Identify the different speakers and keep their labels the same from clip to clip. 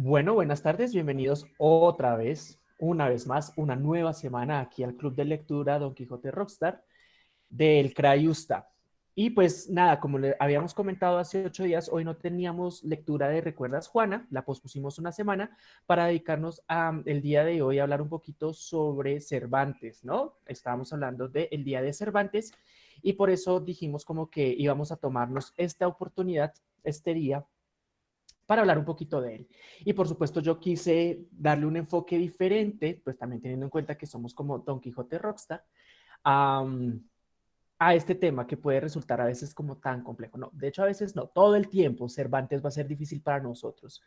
Speaker 1: Bueno, buenas tardes, bienvenidos otra vez, una vez más, una nueva semana aquí al Club de Lectura Don Quijote Rockstar del Crayusta. Y pues nada, como le habíamos comentado hace ocho días, hoy no teníamos lectura de Recuerdas Juana, la pospusimos una semana para dedicarnos a, el día de hoy a hablar un poquito sobre Cervantes, ¿no? Estábamos hablando del Día de Cervantes y por eso dijimos como que íbamos a tomarnos esta oportunidad, este día, para hablar un poquito de él. Y por supuesto yo quise darle un enfoque diferente, pues también teniendo en cuenta que somos como Don Quijote Rockstar, a este tema que puede resultar a veces como tan complejo. No, de hecho a veces no, todo el tiempo Cervantes va a ser difícil para nosotros.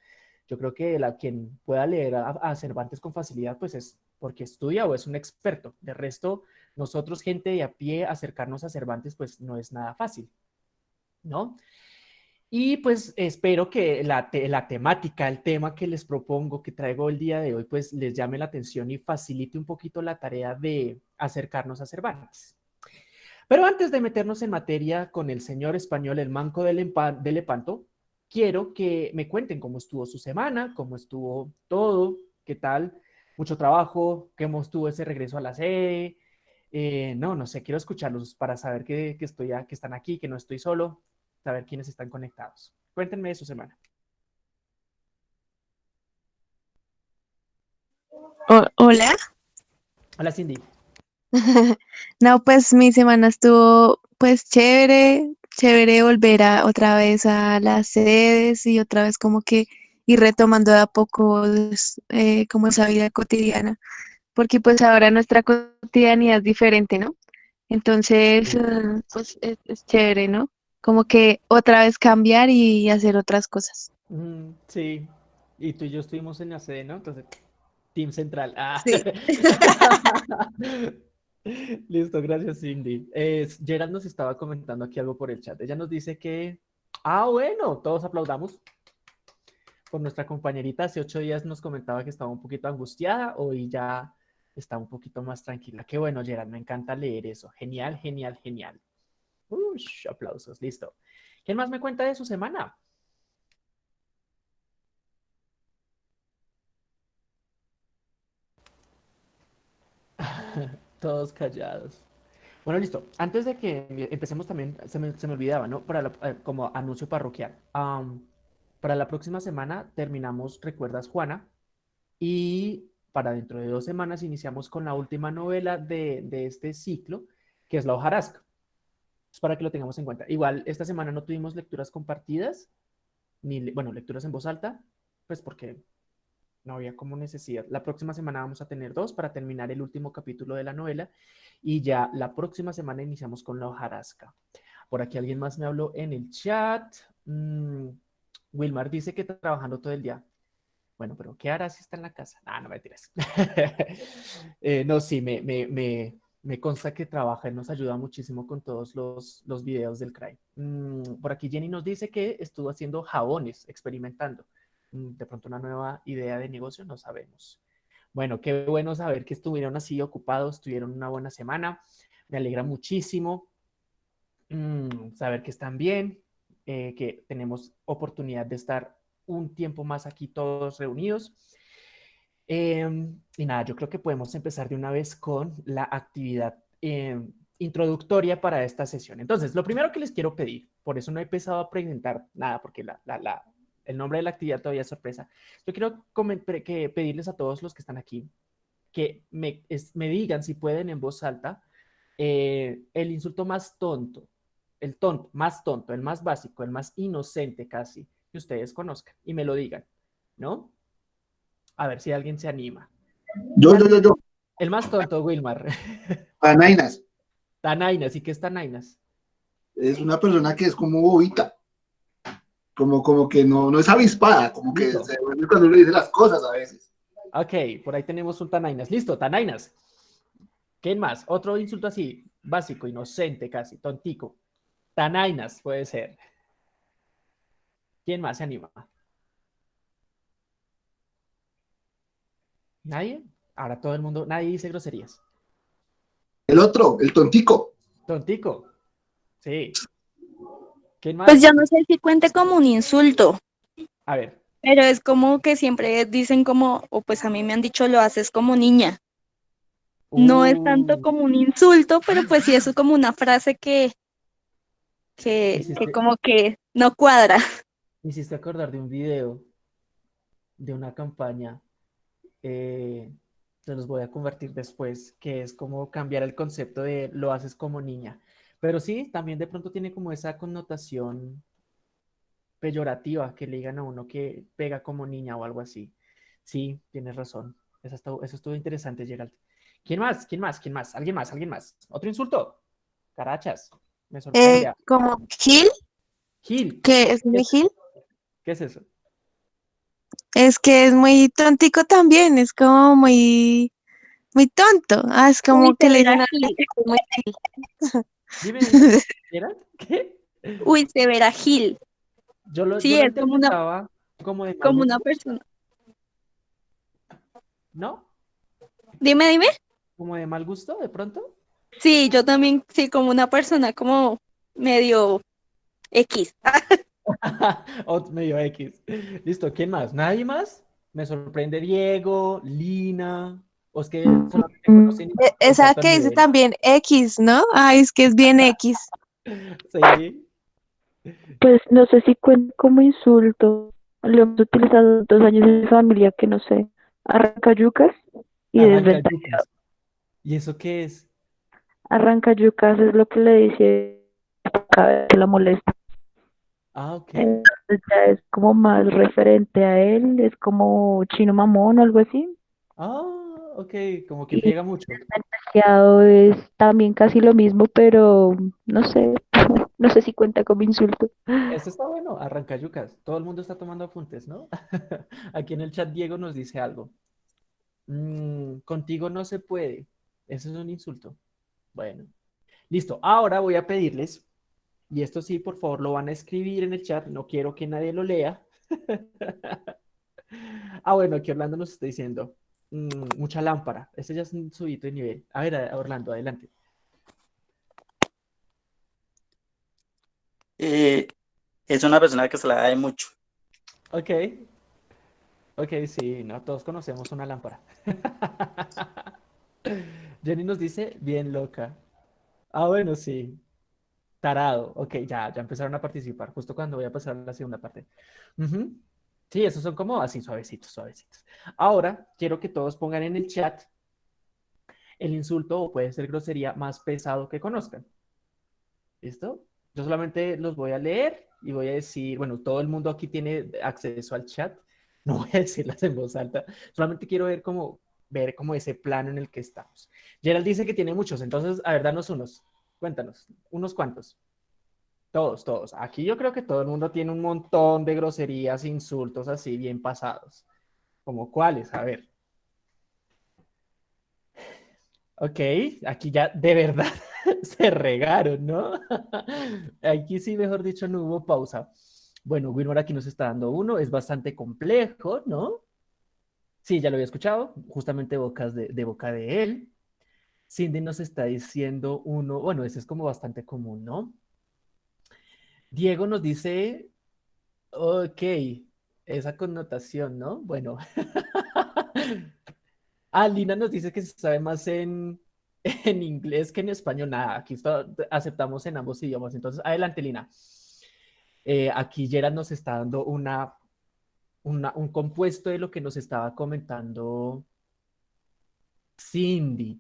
Speaker 1: Yo creo que la, quien pueda leer a, Cervantes con facilidad pues es porque estudia o es un experto. De resto, nosotros gente de a pie acercarnos a Cervantes pues no es nada fácil, ¿no? Y pues espero que la, la, temática, el tema que les propongo, que traigo el día de hoy, pues les llame la atención y facilite un poquito la tarea de acercarnos a Cervantes. Pero antes de meternos en materia con el señor español, el manco del Lepanto, quiero que me cuenten cómo estuvo su semana, cómo estuvo todo, qué tal, mucho trabajo, cómo estuvo ese regreso a la sede. Eh, no, no sé, quiero escucharlos para saber que, que, estoy, que están aquí, que no estoy solo saber quiénes están conectados. Cuéntenme de su semana.
Speaker 2: hola.
Speaker 1: Hola, Cindy.
Speaker 2: no, pues mi semana estuvo pues chévere, chévere volver a otra vez a las sedes y otra vez como que ir retomando de a poco eh, como esa vida cotidiana, porque pues ahora nuestra cotidianidad es diferente, ¿no? Entonces, eh, pues es, chévere, ¿no? Como que otra vez cambiar y hacer otras cosas.
Speaker 1: sí, y tú y yo estuvimos en la sede, ¿no? Entonces, Team Central. Ah.
Speaker 2: Sí.
Speaker 1: Listo, gracias Cindy. Gerald nos estaba comentando aquí algo por el chat. Ella nos dice que, ah, bueno, todos aplaudamos por nuestra compañerita. Hace ocho días nos comentaba que estaba un poquito angustiada, hoy ya está un poquito más tranquila. Qué bueno, Gerald, me encanta leer eso. Genial, genial, genial. Aplausos, listo. ¿Quién más me cuenta de su semana? Todos callados. Bueno, listo. Antes de que empecemos también, se me, olvidaba, ¿no? Para eh, como anuncio parroquial. para la próxima semana terminamos Recuerdas Juana y para dentro de dos semanas iniciamos con la última novela de, de este ciclo, que es La hojarasca para que lo tengamos en cuenta. Igual, esta semana no tuvimos lecturas compartidas, ni, bueno, lecturas en voz alta, pues porque no había como necesidad. La próxima semana vamos a tener dos para terminar el último capítulo de la novela y ya la próxima semana iniciamos con la hojarasca. Por aquí alguien más me habló en el chat. Mm, Wilmar dice que está trabajando todo el día. Bueno, pero ¿qué hará si está en la casa? Ah, no me tiras. Eh, no, sí, me, me, me, me consta que trabaja y nos ayuda muchísimo con todos los, los videos del CRAI. Mm, por aquí Jenny nos dice que estuvo haciendo jabones, experimentando. Mm, de pronto una nueva idea de negocio, no sabemos. Bueno, qué bueno saber que estuvieron así ocupados, tuvieron una buena semana. Me alegra muchísimo mm, saber que están bien, eh, que tenemos oportunidad de estar un tiempo más aquí todos reunidos. Em, y nada, yo creo que podemos empezar de una vez con la actividad em, introductoria para esta sesión. Entonces, lo primero que les quiero pedir, por eso no he empezado a presentar nada, porque el nombre de la actividad todavía es sorpresa. Yo quiero pedirles a todos los que están aquí que me, me digan, si pueden, en voz alta, eh, el insulto más tonto, el tonto, más tonto, el más básico, el más inocente casi, que ustedes conozcan, y me lo digan, ¿no? A ver si alguien se anima.
Speaker 3: Yo, yo, yo, yo.
Speaker 1: El más tonto, Wilmar.
Speaker 3: Tanainas.
Speaker 1: Tanainas, ¿y qué es Tanainas?
Speaker 3: Es una persona que es como bobita. Como, como que no, no es avispada, como que se vuelve cuando uno dice las cosas a veces.
Speaker 1: Ok, por ahí tenemos un Tanainas. Listo, Tanainas. ¿Quién más? Otro insulto así, básico, inocente casi, tontico. Tanainas puede ser. ¿Quién más se anima? ¿Nadie? Ahora todo el mundo, nadie dice groserías.
Speaker 3: El otro, el tontico.
Speaker 1: Tontico. Sí.
Speaker 2: ¿Quién más? Pues yo no sé si cuente como un insulto.
Speaker 1: A ver,
Speaker 4: Pero es como que siempre dicen como, o pues a mí me han dicho, lo haces como niña. No es tanto
Speaker 1: Uh,
Speaker 4: como un insulto, pero pues sí es como una frase que, que, que como que no cuadra.
Speaker 1: me hiciste acordar de un video de una campaña, eh, se los voy a convertir después, que es como cambiar el concepto de lo haces como niña. Pero sí, también de pronto tiene como esa connotación peyorativa que le digan a uno que pega como niña o algo así. Sí, tienes razón. Eso estuvo, eso estuvo interesante, Gerald. ¿Quién más? ¿Quién más? ¿Quién más? ¿Alguien más? ¿Alguien más? ¿Otro insulto? Carachas. Me
Speaker 2: Eh,
Speaker 1: sorprende.
Speaker 2: como Gil,
Speaker 1: Gil.
Speaker 2: es
Speaker 1: ¿Qué es,
Speaker 2: Gil,
Speaker 1: qué es eso?
Speaker 2: Es que es muy tontico también, es como muy, muy tonto. Ah, es
Speaker 4: Uy,
Speaker 2: como que le dicen muy.
Speaker 1: Dime. ¿Qué?
Speaker 4: Uy, severa Gil.
Speaker 1: Yo lo, yo
Speaker 4: Sí,
Speaker 1: lo
Speaker 4: es como una,
Speaker 1: como de mal
Speaker 4: como una
Speaker 1: gusto,
Speaker 4: persona.
Speaker 1: ¿no?
Speaker 4: Dime, dime.
Speaker 1: Como de mal gusto, de pronto.
Speaker 4: Sí, yo también, sí, como una persona como medio X.
Speaker 1: O medio X. Listo, ¿quién más? ¿Nadie más? Me sorprende Diego, Lina. O es que solamente conocen
Speaker 2: E- Esa que dice también X, ¿no? Ay, es que es bien X.
Speaker 1: Sí.
Speaker 5: Pues no sé si cuenta como insulto. Lo hemos utilizado dos años en mi familia, que no sé, arranca yucas y
Speaker 1: Arranca
Speaker 5: desventaja.
Speaker 1: yucas. ¿Y eso qué es?
Speaker 5: Arranca yucas es lo que le dice cada vez que la molesta.
Speaker 1: Ah, ok.
Speaker 5: Entonces ya es como más referente a él, es como chino mamón o algo así.
Speaker 1: Ah, ok. Como que friega mucho.
Speaker 5: es también casi lo mismo, pero no sé, no sé si cuenta como insulto.
Speaker 1: Esto está bueno, arranca yucas. Todo el mundo está tomando apuntes, ¿no? Aquí en el chat Diego nos dice algo. Mm, contigo no se puede. Eso es un insulto. Bueno, listo. Ahora voy a pedirles, y esto sí, por favor, lo van a escribir en el chat. No quiero que nadie lo lea. Ah, bueno, aquí Orlando nos está diciendo. mm, mucha lámpara. Ese ya es un subito de nivel. A ver, Orlando, adelante.
Speaker 6: Eh, es una persona que se la da de mucho.
Speaker 1: Ok. Ok, sí, no, todos conocemos una lámpara. Jenny nos dice, bien loca. Ah, bueno, sí. Tarado. Ok, ya, ya empezaron a participar, justo cuando voy a pasar a la segunda parte. Sí, esos son como así, suavecitos, suavecitos. Ahora, quiero que todos pongan en el chat el insulto o puede ser grosería más pesado que conozcan. ¿Listo? Yo solamente los voy a leer y voy a decir, bueno, todo el mundo aquí tiene acceso al chat. No voy a decirlas en voz alta. Solamente quiero ver cómo, ver como ese plano en el que estamos. Gerald dice que tiene muchos, entonces, a ver, danos unos. Cuéntanos, unos cuantos. Todos, todos. Aquí yo creo que todo el mundo tiene un montón de groserías, insultos así bien pasados. ¿Como cuáles? A ver. Ok, aquí ya de verdad se regaron, ¿no? Aquí sí, mejor dicho, no hubo pausa. Bueno, Wilmore aquí nos está dando uno, es bastante complejo, ¿no? Sí, ya lo había escuchado, justamente bocas de boca de él. Cindy nos está diciendo uno, bueno, ese es como bastante común, ¿no? Diego nos dice, ok, esa connotación, ¿no? Bueno. Ah, Lina nos dice que se sabe más en, en inglés que en español. Nada, aquí aceptamos en ambos idiomas. Entonces, adelante, Lina. Eh, aquí Gerard nos está dando una- un compuesto de lo que nos estaba comentando Cindy.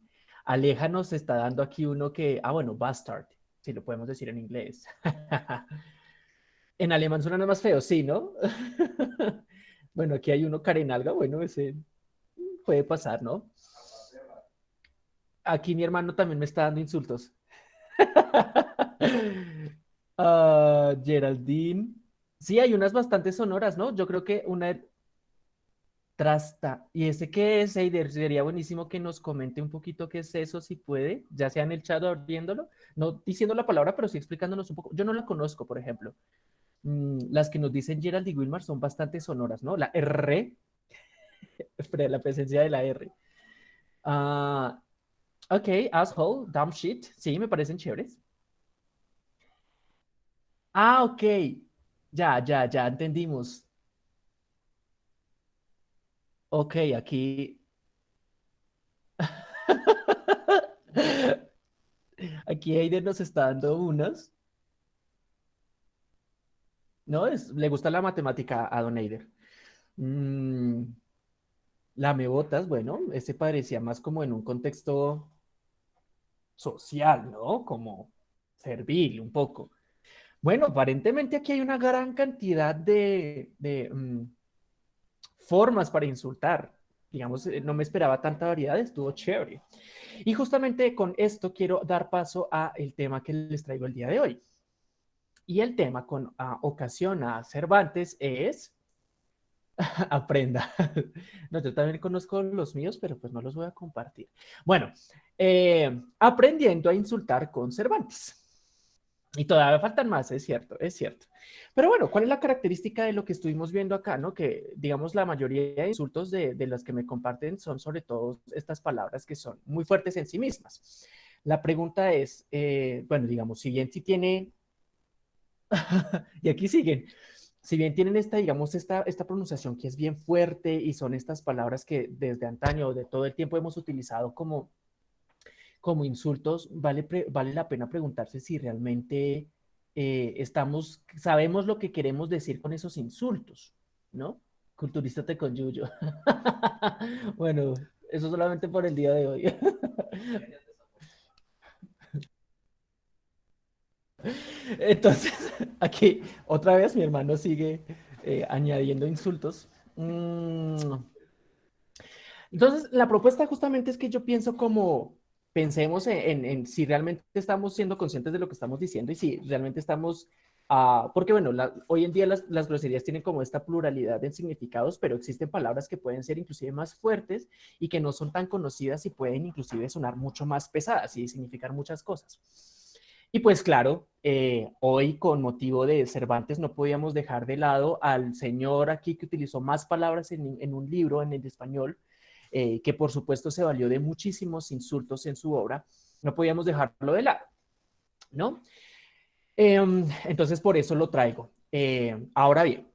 Speaker 1: Aleja nos está dando aquí uno que, ah, bueno, bastard, si lo podemos decir en inglés. En alemán suena más feo, sí, ¿no? Bueno, aquí hay uno Karenalga, bueno, ese puede pasar, ¿no? Aquí mi hermano también me está dando insultos. Ah, Geraldine. Sí, hay unas bastante sonoras, ¿no? Yo creo que una trasta. ¿Y ese qué es, Eider? Sería buenísimo que nos comente un poquito qué es eso, si puede, ya sea en el chat o abriéndolo, no diciendo la palabra, pero sí explicándonos un poco. Yo no la conozco, por ejemplo. Mm, las que nos dicen Gerald y Wilmar son bastante sonoras, ¿no? La R, la presencia de la R. Ah, ok, asshole, dumb shit, sí, me parecen chéveres. Ah, ok, ya, ya, ya entendimos. Ok, aquí... Aquí Eider nos está dando unas. ¿No? Es, le gusta la matemática a Don Eider. Mm, la me botas, bueno, ese parecía más como en un contexto social, ¿no? Como servil, un poco. Bueno, aparentemente aquí hay una gran cantidad de, mm, formas para insultar. Digamos, eh, no me esperaba tanta variedad, estuvo chévere. Y justamente con esto quiero dar paso a el tema que les traigo el día de hoy. Y el tema con ah, ocasión a Cervantes es aprenda. No, yo también conozco los míos, pero pues no los voy a compartir. Bueno, eh, aprendiendo a insultar con Cervantes. Y todavía faltan más, es cierto, es cierto. Pero bueno, ¿cuál es la característica de lo que estuvimos viendo acá? ¿no? Que, digamos, la mayoría de insultos de, de los que me comparten son sobre todo estas palabras que son muy fuertes en sí mismas. La pregunta es, eh, bueno, digamos, si bien si tiene... y aquí siguen. Si bien tienen esta, digamos, esta, esta pronunciación que es bien fuerte y son estas palabras que desde antaño, de todo el tiempo hemos utilizado como como insultos, vale, vale la pena preguntarse si realmente eh, estamos, sabemos lo que queremos decir con esos insultos, ¿no? Culturístate con Yuyo. bueno, eso solamente por el día de hoy. Entonces, aquí otra vez mi hermano sigue eh, añadiendo insultos. Mm. Entonces, la propuesta justamente es que yo pienso como, pensemos en, si realmente estamos siendo conscientes de lo que estamos diciendo y si realmente estamos... Uh, porque bueno, hoy en día las, las, groserías tienen como esta pluralidad de significados, pero existen palabras que pueden ser inclusive más fuertes y que no son tan conocidas y pueden inclusive sonar mucho más pesadas y significar muchas cosas. Y pues claro, eh, hoy con motivo de Cervantes no podíamos dejar de lado al señor aquí que utilizó más palabras en, en un libro en el español, eh, que por supuesto se valió de muchísimos insultos en su obra, no podíamos dejarlo de lado, ¿no? Em, entonces, por eso lo traigo. Eh, ahora bien,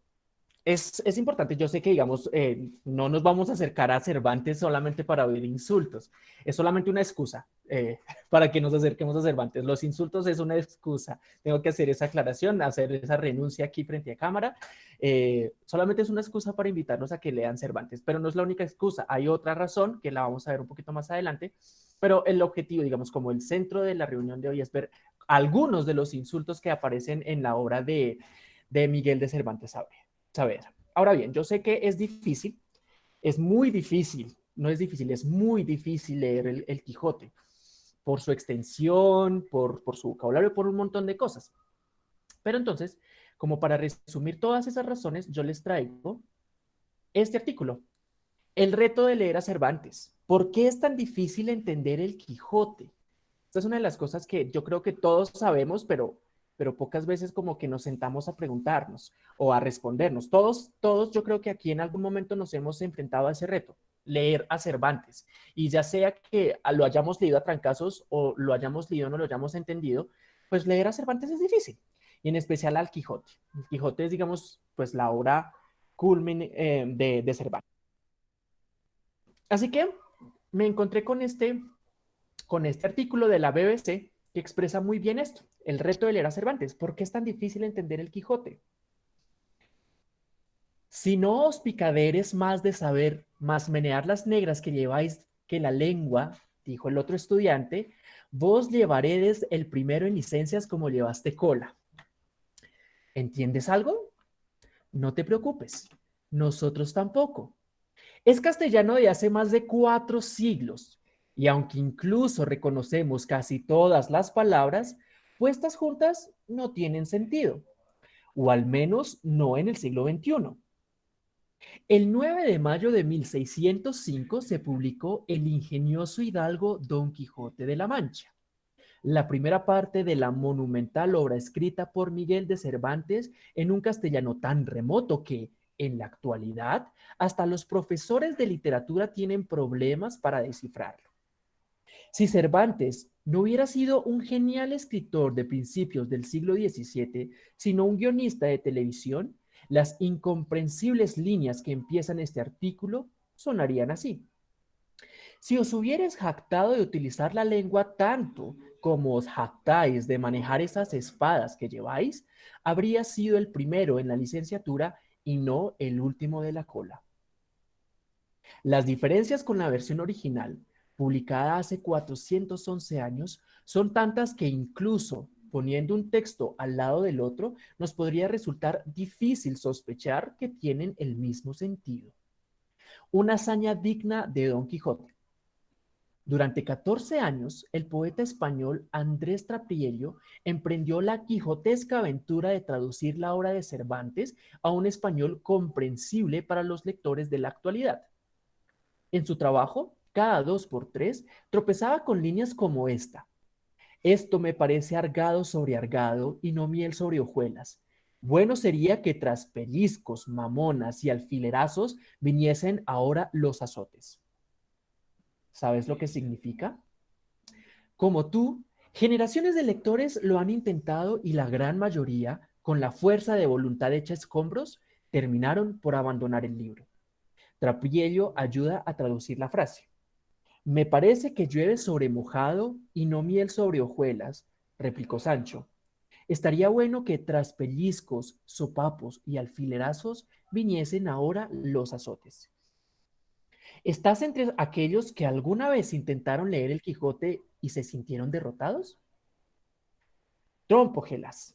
Speaker 1: es, importante, yo sé que, digamos, eh, no nos vamos a acercar a Cervantes solamente para oír insultos, es solamente una excusa para que nos acerquemos a Cervantes. Los insultos es una excusa, tengo que hacer esa aclaración, hacer esa renuncia aquí frente a cámara, eh, solamente es una excusa para invitarnos a que lean Cervantes, pero no es la única excusa. Hay otra razón que la vamos a ver un poquito más adelante, pero el objetivo, digamos, como el centro de la reunión de hoy es ver algunos de los insultos que aparecen en la obra de, de Miguel de Cervantes Saavedra. Ahora bien, yo sé que es difícil, es muy difícil, no es difícil, es muy difícil leer el, el Quijote por su extensión, por, por su vocabulario, por un montón de cosas. Pero entonces, como para resumir todas esas razones, yo les traigo este artículo. El reto de leer a Cervantes. ¿Por qué es tan difícil entender el Quijote? Esta es una de las cosas que yo creo que todos sabemos, pero, pero pocas veces como que nos sentamos a preguntarnos o a respondernos. Todos, todos yo creo que aquí en algún momento nos hemos enfrentado a ese reto, leer a Cervantes. Y ya sea que lo hayamos leído a trancazos o lo hayamos leído no lo hayamos entendido, pues leer a Cervantes es difícil y en especial al Quijote. El Quijote es, digamos, pues la obra culmin eh, de, de Cervantes. Así que me encontré con este, con este artículo de la BBC que expresa muy bien esto, el reto de leer a Cervantes. ¿Por qué es tan difícil entender el Quijote? Si no os picaderes más de saber, más menear las negras que lleváis que la lengua, dijo el otro estudiante, vos llevaredes el primero en licencias como llevaste cola. ¿Entiendes algo? No te preocupes, nosotros tampoco. Es castellano de hace más de cuatro siglos, y aunque incluso reconocemos casi todas las palabras, puestas juntas no tienen sentido, o al menos no en el siglo XXI. El 9 de mayo de 1605 se publicó El ingenioso hidalgo Don Quijote de la Mancha la primera parte de la monumental obra escrita por Miguel de Cervantes en un castellano tan remoto que, en la actualidad, hasta los profesores de literatura tienen problemas para descifrarlo. Si Cervantes no hubiera sido un genial escritor de principios del siglo XVII, sino un guionista de televisión, las incomprensibles líneas que empiezan este artículo sonarían así. Si os hubierais jactado de utilizar la lengua tanto como os jactáis de manejar esas espadas que lleváis, habría sido el primero en la licenciatura y no el último de la cola. Las diferencias con la versión original, publicada hace 411 años, son tantas que incluso poniendo un texto al lado del otro, nos podría resultar difícil sospechar que tienen el mismo sentido. Una hazaña digna de Don Quijote. Durante 14 años, el poeta español Andrés Trapiello emprendió la quijotesca aventura de traducir la obra de Cervantes a un español comprensible para los lectores de la actualidad. En su trabajo, cada dos por tres, tropezaba con líneas como esta. Esto me parece argado sobre argado y no miel sobre hojuelas. Bueno sería que tras pellizcos, mamonas y alfilerazos viniesen ahora los azotes. ¿Sabes lo que significa? Como tú, generaciones de lectores lo han intentado y la gran mayoría, con la fuerza de voluntad hecha escombros, terminaron por abandonar el libro. Trapiello ayuda a traducir la frase. Me parece que llueve sobre mojado y no miel sobre hojuelas, replicó Sancho. Estaría bueno que tras pellizcos, sopapos y alfilerazos viniesen ahora los azotes. ¿Estás entre aquellos que alguna vez intentaron leer el Quijote y se sintieron derrotados? Trompógelas.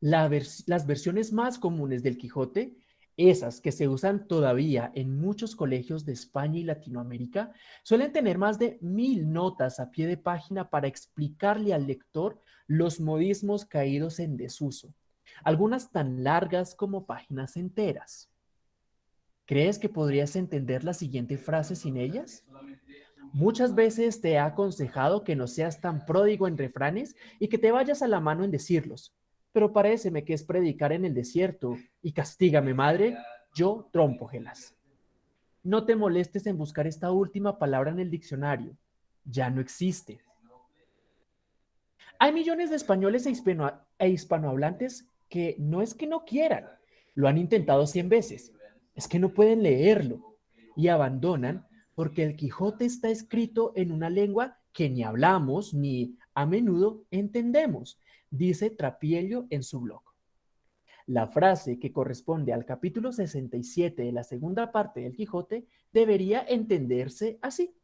Speaker 1: las versiones más comunes del Quijote, esas que se usan todavía en muchos colegios de España y Latinoamérica, suelen tener más de mil notas a pie de página para explicarle al lector los modismos caídos en desuso, algunas tan largas como páginas enteras. ¿Crees que podrías entender la siguiente frase sin ellas? Muchas veces te he aconsejado que no seas tan pródigo en refranes y que te vayas a la mano en decirlos, pero paréceme que es predicar en el desierto y castígame, madre, yo trompo gelas. No te molestes en buscar esta última palabra en el diccionario, ya no existe. Hay millones de españoles e, e hispanohablantes que no es que no quieran, lo han intentado cien veces, es que no pueden leerlo y abandonan porque el Quijote está escrito en una lengua que ni hablamos ni a menudo entendemos, dice Trapiello en su blog. La frase que corresponde al capítulo 67 de la segunda parte del Quijote debería entenderse así.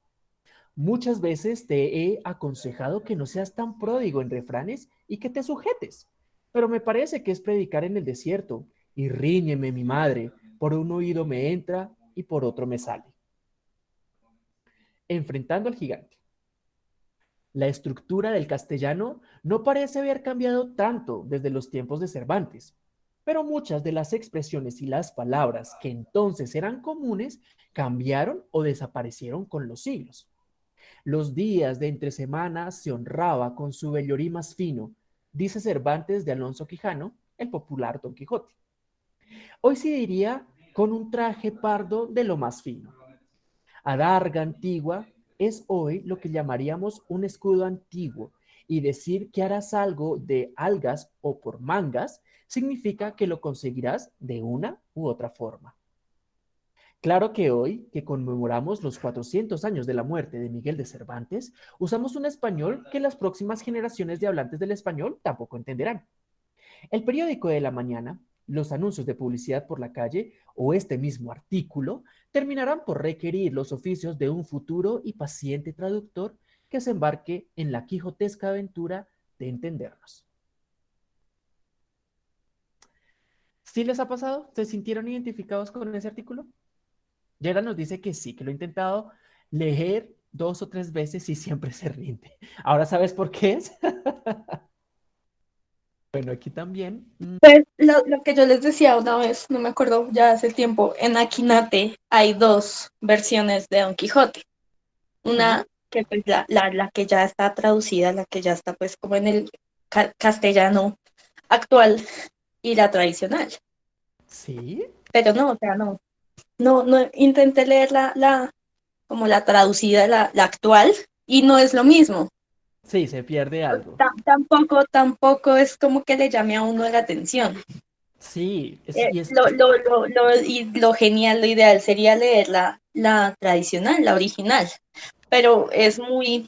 Speaker 1: Muchas veces te he aconsejado que no seas tan pródigo en refranes y que te sujetes, pero me parece que es predicar en el desierto y ríñeme mi madre, por un oído me entra y por otro me sale. Enfrentando al gigante. La estructura del castellano no parece haber cambiado tanto desde los tiempos de Cervantes, pero muchas de las expresiones y las palabras que entonces eran comunes cambiaron o desaparecieron con los siglos. Los días de entre semanas se honraba con su vellorí más fino, dice Cervantes de Alonso Quijano, el popular Don Quijote. Hoy se diría con un traje pardo de lo más fino. Adarga antigua es hoy lo que llamaríamos un escudo antiguo y decir que harás algo de algas o por mangas significa que lo conseguirás de una u otra forma. Claro que hoy, que conmemoramos los 400 años de la muerte de Miguel de Cervantes, usamos un español que las próximas generaciones de hablantes del español tampoco entenderán. El periódico de la mañana los anuncios de publicidad por la calle o este mismo artículo terminarán por requerir los oficios de un futuro y paciente traductor que se embarque en la quijotesca aventura de entendernos. ¿Sí les ha pasado? ¿Se sintieron identificados con ese artículo? Yera nos dice que sí, que lo ha intentado leer dos o tres veces y siempre se rinde. Ahora sabes por qué es. Bueno, aquí también.
Speaker 4: Pues lo, que yo les decía una vez, no me acuerdo ya hace tiempo, en Aquinate hay dos versiones de Don Quijote. Una que pues la, la, que ya está traducida, la que ya está pues como en el castellano actual y la tradicional.
Speaker 1: Sí.
Speaker 4: Pero no, o sea, no. No, no intenté leer la, la como la traducida, la, la actual, y no es lo mismo.
Speaker 1: Sí, se pierde algo.
Speaker 4: tampoco, tampoco es como que le llame a uno la atención.
Speaker 1: Sí, es,
Speaker 4: Eh,
Speaker 1: y es,
Speaker 4: lo, lo, lo, lo- y lo genial, lo ideal sería leer la, la tradicional, la original, pero es muy,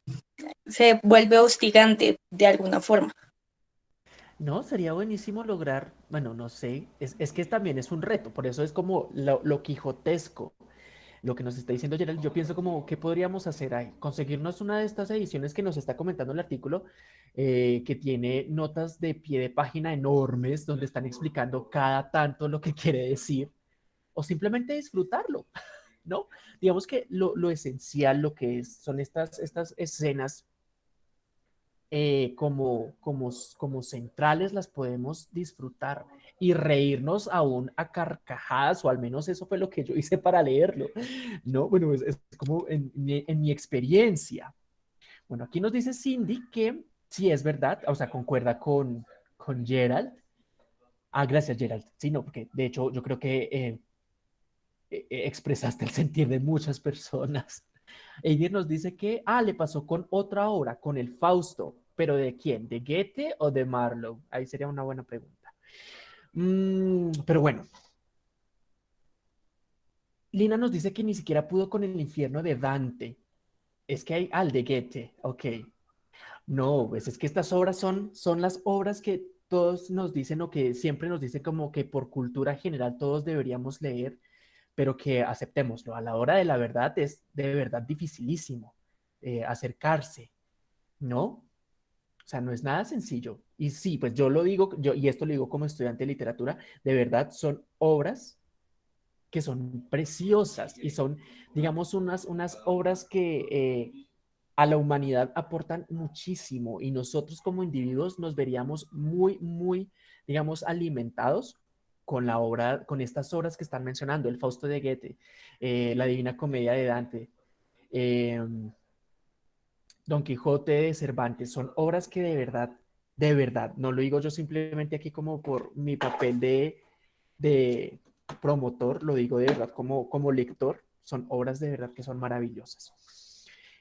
Speaker 4: se vuelve hostigante de alguna forma.
Speaker 1: no, sería buenísimo lograr, bueno, no sé, es, es que también es un reto, por eso es como lo, lo quijotesco, lo que nos está diciendo Gerald, yo pienso como, ¿qué podríamos hacer ahí? Conseguirnos una de estas ediciones que nos está comentando el artículo, eh, que tiene notas de pie de página enormes, donde están explicando cada tanto lo que quiere decir, o simplemente disfrutarlo, ¿no? Digamos que lo, lo esencial, lo que es, son estas, estas escenas eh, como, como, como centrales las podemos disfrutar y reírnos aún a carcajadas, o al menos eso fue lo que yo hice para leerlo, ¿no? Bueno, es, es como en en mi experiencia. Bueno, aquí nos dice Cindy que sí es verdad, o sea, concuerda con, con Gerald. Ah, gracias, Gerald. Sí, no, porque de hecho yo creo que eh, eh, expresaste el sentir de muchas personas. Eidir nos dice que, ah, le pasó con otra obra, con el Fausto, pero ¿de quién? ¿De Goethe o de Marlowe? Ahí sería una buena pregunta. Mm, pero bueno. Lina nos dice que ni siquiera pudo con el infierno de Dante. Es que hay al de Goethe, ok. No, pues es que estas obras son, son las obras que todos nos dicen o que siempre nos dicen como que por cultura general todos deberíamos leer pero que aceptémoslo. A la hora de la verdad es de verdad dificilísimo eh, acercarse, ¿no? O sea, no es nada sencillo. Y sí, pues yo lo digo, yo, y esto lo digo como estudiante de literatura, de verdad son obras que son preciosas y son, digamos, unas, unas obras que eh, a la humanidad aportan muchísimo y nosotros como individuos nos veríamos muy, muy, digamos, alimentados con la obra, con estas obras que están mencionando, el Fausto de Goethe, eh, la Divina Comedia de Dante, eh, Don Quijote de Cervantes, son obras que de verdad, de verdad, no lo digo yo simplemente aquí como por mi papel de, de promotor, lo digo de verdad como, como lector, son obras de verdad que son maravillosas.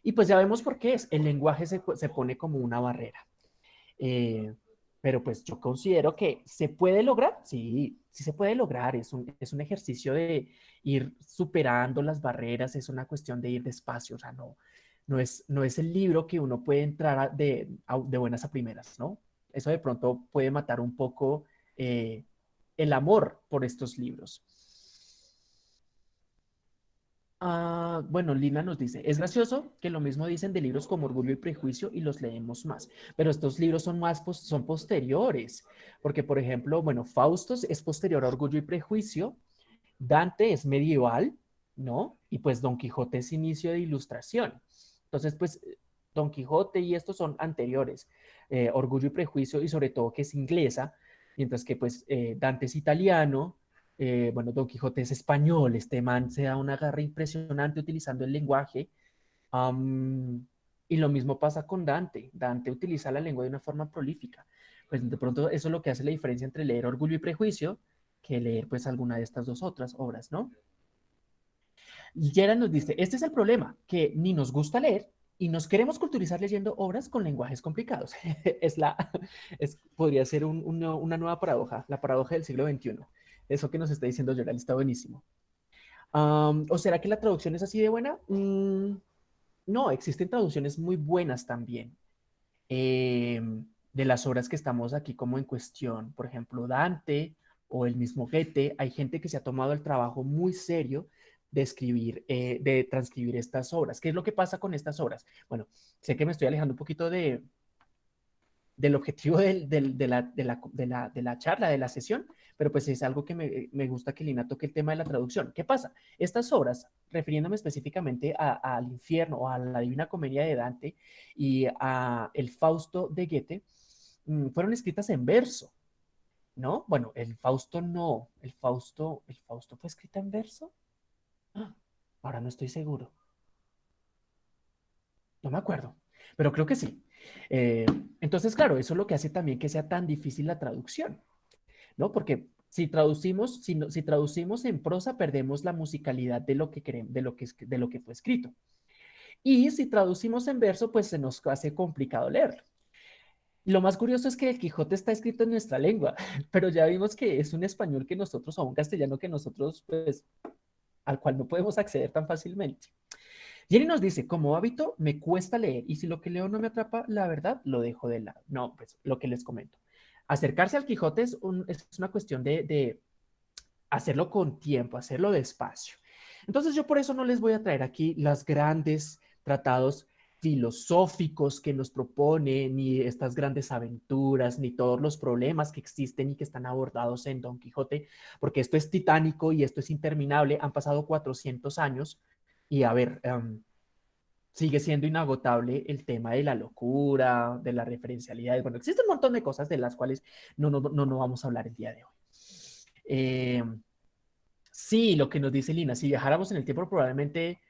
Speaker 1: Y pues ya vemos por qué es, el lenguaje se, se pone como una barrera. Eh, pero pues yo considero que se puede lograr, sí, sí se puede lograr, es un, es un ejercicio de ir superando las barreras, es una cuestión de ir despacio, o sea, no, no, es, no es el libro que uno puede entrar de, de buenas a primeras, ¿no? Eso de pronto puede matar un poco eh, el amor por estos libros. Uh, bueno, Lina nos dice, es gracioso que lo mismo dicen de libros como Orgullo y Prejuicio y los leemos más, pero estos libros son más, son posteriores, porque por ejemplo, bueno, Faustos es posterior a Orgullo y Prejuicio, Dante es medieval, ¿no? Y pues Don Quijote es inicio de ilustración. Entonces, pues Don Quijote y estos son anteriores, eh, Orgullo y Prejuicio y sobre todo que es inglesa, mientras que pues eh, Dante es italiano, eh, bueno, Don Quijote es español, este man se da una garra impresionante utilizando el lenguaje. Um, y lo mismo pasa con Dante. Dante utiliza la lengua de una forma prolífica. Pues de pronto eso es lo que hace la diferencia entre leer Orgullo y Prejuicio que leer pues alguna de estas dos otras obras, ¿no? Gerard nos dice, este es el problema, que ni nos gusta leer y nos queremos culturizar leyendo obras con lenguajes complicados. es la, es, podría ser un, un, una nueva paradoja, la paradoja del siglo XXI. Eso que nos está diciendo Gerald está buenísimo. ¿O será que la traducción es así de buena? Mm, no, existen traducciones muy buenas también. Eh, de las obras que estamos aquí como en cuestión. Por ejemplo, Dante o el mismo Goethe. Hay gente que se ha tomado el trabajo muy serio de escribir, eh, de transcribir estas obras. ¿Qué es lo que pasa con estas obras? Bueno, sé que me estoy alejando un poquito de, del objetivo de, la, de, la, de, la, de, la, charla, de la sesión, pero pues es algo que me, me, gusta que Lina toque el tema de la traducción. ¿Qué pasa? Estas obras, refiriéndome específicamente al infierno o a la Divina Comedia de Dante y a el Fausto de Goethe, mmm, fueron escritas en verso, ¿no? Bueno, el Fausto no, el Fausto, ¿el Fausto fue escrita en verso? Ah, ahora no estoy seguro. No me acuerdo, pero creo que sí. Eh, entonces, claro, eso es lo que hace también que sea tan difícil la traducción, ¿no? Porque si traducimos, si, traducimos en prosa, perdemos la musicalidad de lo, que queremos, de, lo que, de lo que fue escrito. Y si traducimos en verso, pues se nos hace complicado leerlo. Lo más curioso es que el Quijote está escrito en nuestra lengua, pero ya vimos que es un español que nosotros, o un castellano que nosotros, pues, al cual no podemos acceder tan fácilmente. Jenny nos dice, como hábito, me cuesta leer y si lo que leo no me atrapa, la verdad, lo dejo de lado. No, pues lo que les comento. Acercarse al Quijote es, una cuestión de, de hacerlo con tiempo, hacerlo despacio. Entonces yo por eso no les voy a traer aquí los grandes tratados filosóficos que nos propone, ni estas grandes aventuras, ni todos los problemas que existen y que están abordados en Don Quijote, porque esto es titánico y esto es interminable. Han pasado 400 años y a ver, em, sigue siendo inagotable el tema de la locura, de la referencialidad. Bueno, existe un montón de cosas de las cuales no, no, no, vamos a hablar el día de hoy. Em, sí, lo que nos dice Lina, si viajáramos en el tiempo probablemente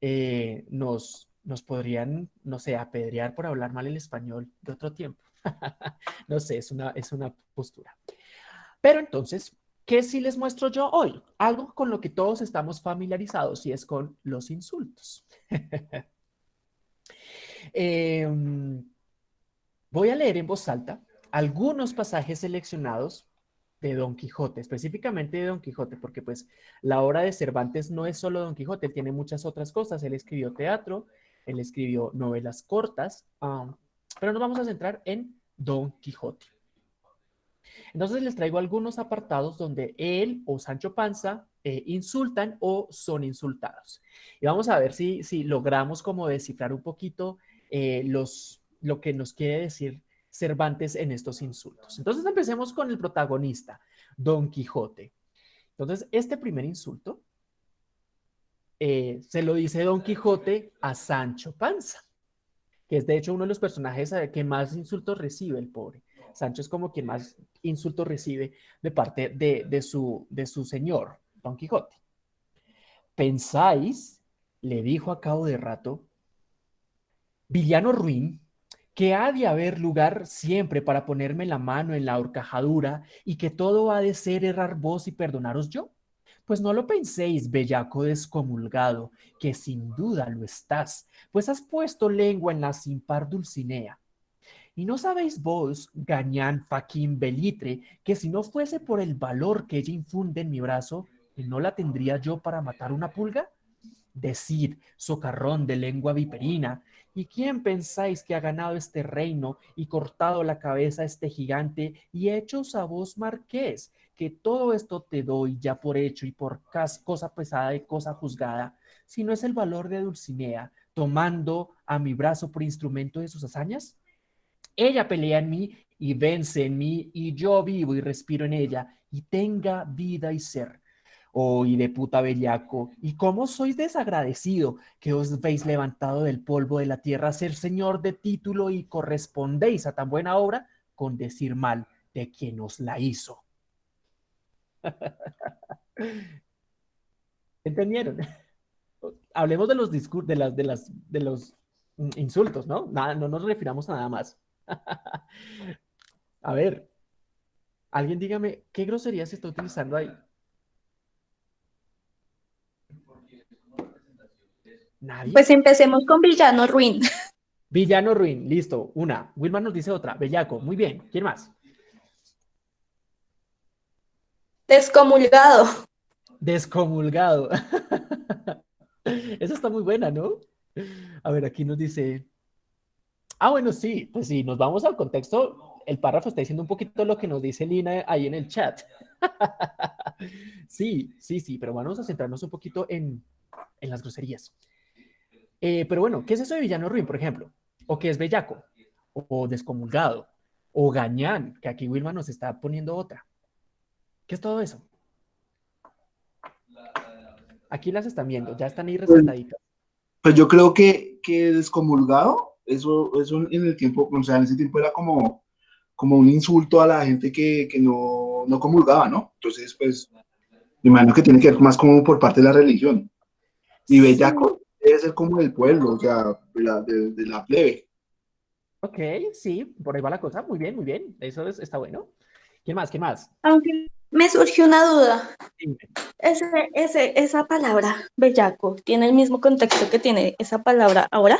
Speaker 1: eh, nos, nos podrían, no sé, apedrear por hablar mal el español de otro tiempo. no sé, es una, es una postura. Pero entonces, ¿qué sí les muestro yo hoy? Algo con lo que todos estamos familiarizados y es con los insultos. Em, voy a leer en voz alta algunos pasajes seleccionados de Don Quijote, específicamente de Don Quijote, porque pues la obra de Cervantes no es solo Don Quijote, tiene muchas otras cosas. Él escribió teatro, él escribió novelas cortas, pero nos vamos a centrar en Don Quijote. Entonces les traigo algunos apartados donde él o Sancho Panza eh, insultan o son insultados. Y vamos a ver si, si logramos como descifrar un poquito eh, los, lo que nos quiere decir Cervantes en estos insultos. Entonces empecemos con el protagonista, Don Quijote. Entonces, este primer insulto eh, se lo dice Don Quijote a Sancho Panza, que es de hecho uno de los personajes eh, que más insultos recibe el pobre. Sancho es como quien más insultos recibe de parte de, de, su, de su señor, Don Quijote. ¿Pensáis, le dijo a cabo de rato, villano ruin, que ha de haber lugar siempre para ponerme la mano en la horcajadura y que todo ha de ser errar vos y perdonaros yo? Pues no lo penséis, bellaco descomulgado, que sin duda lo estás, pues has puesto lengua en la sin par Dulcinea. Y no sabéis vos, gañán faquín belitre, que si no fuese por el valor que ella infunde en mi brazo, ¿no la tendría yo para matar una pulga? Decid, socarrón de lengua viperina, ¿y quién pensáis que ha ganado este reino y cortado la cabeza a este gigante y hechos a vos marqués? Que todo esto te doy ya por hecho y por cosa pesada y cosa juzgada, si no es el valor de Dulcinea, tomando a mi brazo por instrumento de sus hazañas? Ella pelea en mí y vence en mí, y yo vivo y respiro en ella, y tenga vida y ser oh, y de puta bellaco, y cómo sois desagradecido que os veis levantado del polvo de la tierra a ser señor de título y correspondéis a tan buena obra con decir mal de quien os la hizo. ¿Entendieron? Hablemos de los discursos, de las, de las, de los insultos, ¿no? No nos refiramos a nada más. a ver, alguien dígame, ¿qué grosería se está utilizando ahí?
Speaker 4: Pues empecemos con Villano Ruin.
Speaker 1: Villano Ruin, listo, una. Wilma nos dice otra. Bellaco, muy bien. ¿Quién más?
Speaker 4: Descomulgado.
Speaker 1: Descomulgado. Esa está muy buena, ¿no? A ver, aquí nos dice. Ah, bueno, sí, pues sí, nos vamos al contexto. El párrafo está diciendo un poquito lo que nos dice Lina ahí en el chat. sí, sí, sí, pero vamos a centrarnos un poquito en, en las groserías. Eh, pero bueno, ¿qué es eso de villano ruin, por ejemplo? ¿O qué es bellaco? ¿O descomulgado? ¿O gañán? Que aquí Wilma nos está poniendo otra. ¿Qué es todo eso? Aquí las están viendo, ya están ahí pues, resaltaditas.
Speaker 3: Pues yo creo que, que descomulgado, eso, eso en el tiempo, o sea, en ese tiempo era como, como un insulto a la gente que, que no, no comulgaba, ¿no? Entonces, pues, me imagino que tiene que ver más como por parte de la religión. Y bellaco, debe ser como del pueblo, o sea, de la, de, la plebe.
Speaker 1: Ok, sí, por ahí va la cosa. Muy bien, muy bien. Eso está bueno. ¿Qué más? ¿Qué más?
Speaker 4: Aunque me surgió una duda. Ese, ese, esa palabra, bellaco, ¿tiene el mismo contexto que tiene esa palabra ahora?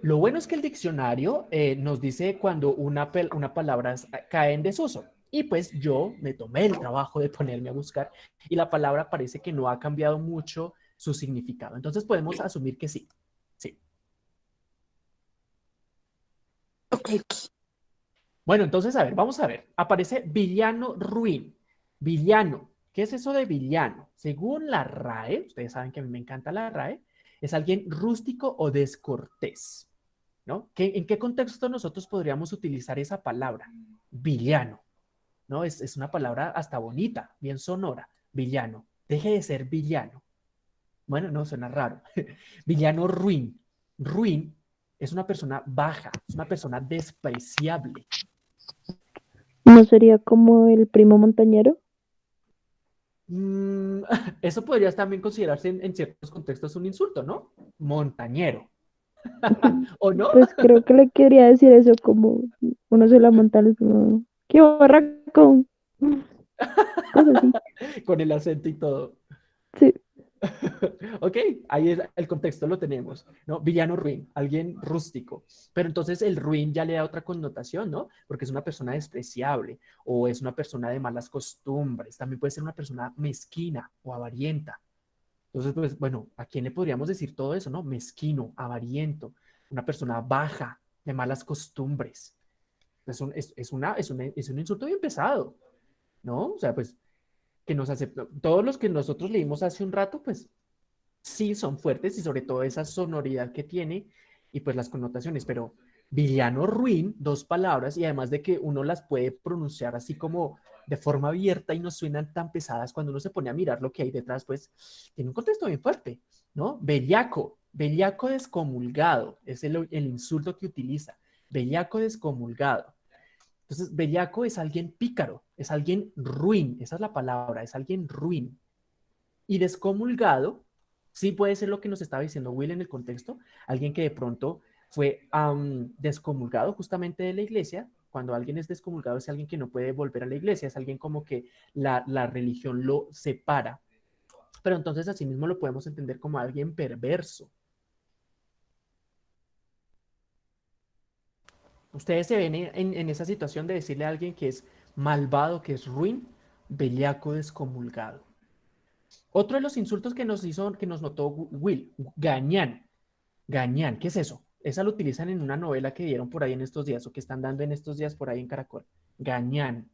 Speaker 1: Lo bueno es que el diccionario eh, nos dice cuando una, una palabra cae en desuso. Y pues yo me tomé el trabajo de ponerme a buscar y la palabra parece que no ha cambiado mucho su significado. Entonces podemos asumir que sí. Sí.
Speaker 4: Ok.
Speaker 1: Bueno, entonces, a ver, vamos a ver. Aparece villano ruin. Villano. ¿Qué es eso de villano? Según la RAE, ustedes saben que a mí me encanta la RAE, es alguien rústico o descortés. ¿No? ¿En qué contexto nosotros podríamos utilizar esa palabra? Villano. ¿no? Es, una palabra hasta bonita, bien sonora, villano. Deje de ser villano. Bueno, no, suena raro. villano ruin. Ruin es una persona baja, es una persona despreciable.
Speaker 5: ¿No sería como el primo montañero?
Speaker 1: Mm, eso podría también considerarse en, ciertos contextos un insulto, ¿no? Montañero. ¿O no?
Speaker 5: Pues creo que le quería decir eso como uno se la monta ¡Qué barraco!
Speaker 1: Con el acento y todo.
Speaker 5: Sí.
Speaker 1: ok, ahí es, el contexto lo tenemos, ¿no? Villano ruin, alguien rústico. Pero entonces el ruin ya le da otra connotación, ¿no? Porque es una persona despreciable o es una persona de malas costumbres. También puede ser una persona mezquina o avarienta. Entonces, pues, bueno, ¿a quién le podríamos decir todo eso, no? Mezquino, avariento, una persona baja, de malas costumbres. Es un, es, una, es, un, insulto bien pesado, ¿no? O sea, pues que nos aceptó. Todos los que nosotros leímos hace un rato, pues sí son fuertes y sobre todo esa sonoridad que tiene y pues las connotaciones, pero villano ruin, dos palabras y además de que uno las puede pronunciar así como de forma abierta y no suenan tan pesadas cuando uno se pone a mirar lo que hay detrás, pues tiene un contexto bien fuerte, ¿no? Bellaco, bellaco descomulgado, es el, el insulto que utiliza, bellaco descomulgado. Entonces, bellaco es alguien pícaro, es alguien ruin, esa es la palabra, es alguien ruin. Y descomulgado, sí puede ser lo que nos estaba diciendo Will en el contexto, alguien que de pronto fue descomulgado justamente de la iglesia. Cuando alguien es descomulgado es alguien que no puede volver a la iglesia, es alguien como que la, la religión lo separa. Pero entonces asimismo lo podemos entender como alguien perverso, Ustedes se ven en, esa situación de decirle a alguien que es malvado, que es ruin, bellaco descomulgado. Otro de los insultos que nos hizo, que nos notó Will, gañán. Gañán, ¿qué es eso? Esa lo utilizan en una novela que dieron por ahí en estos días o que están dando en estos días por ahí en Caracol. Gañán.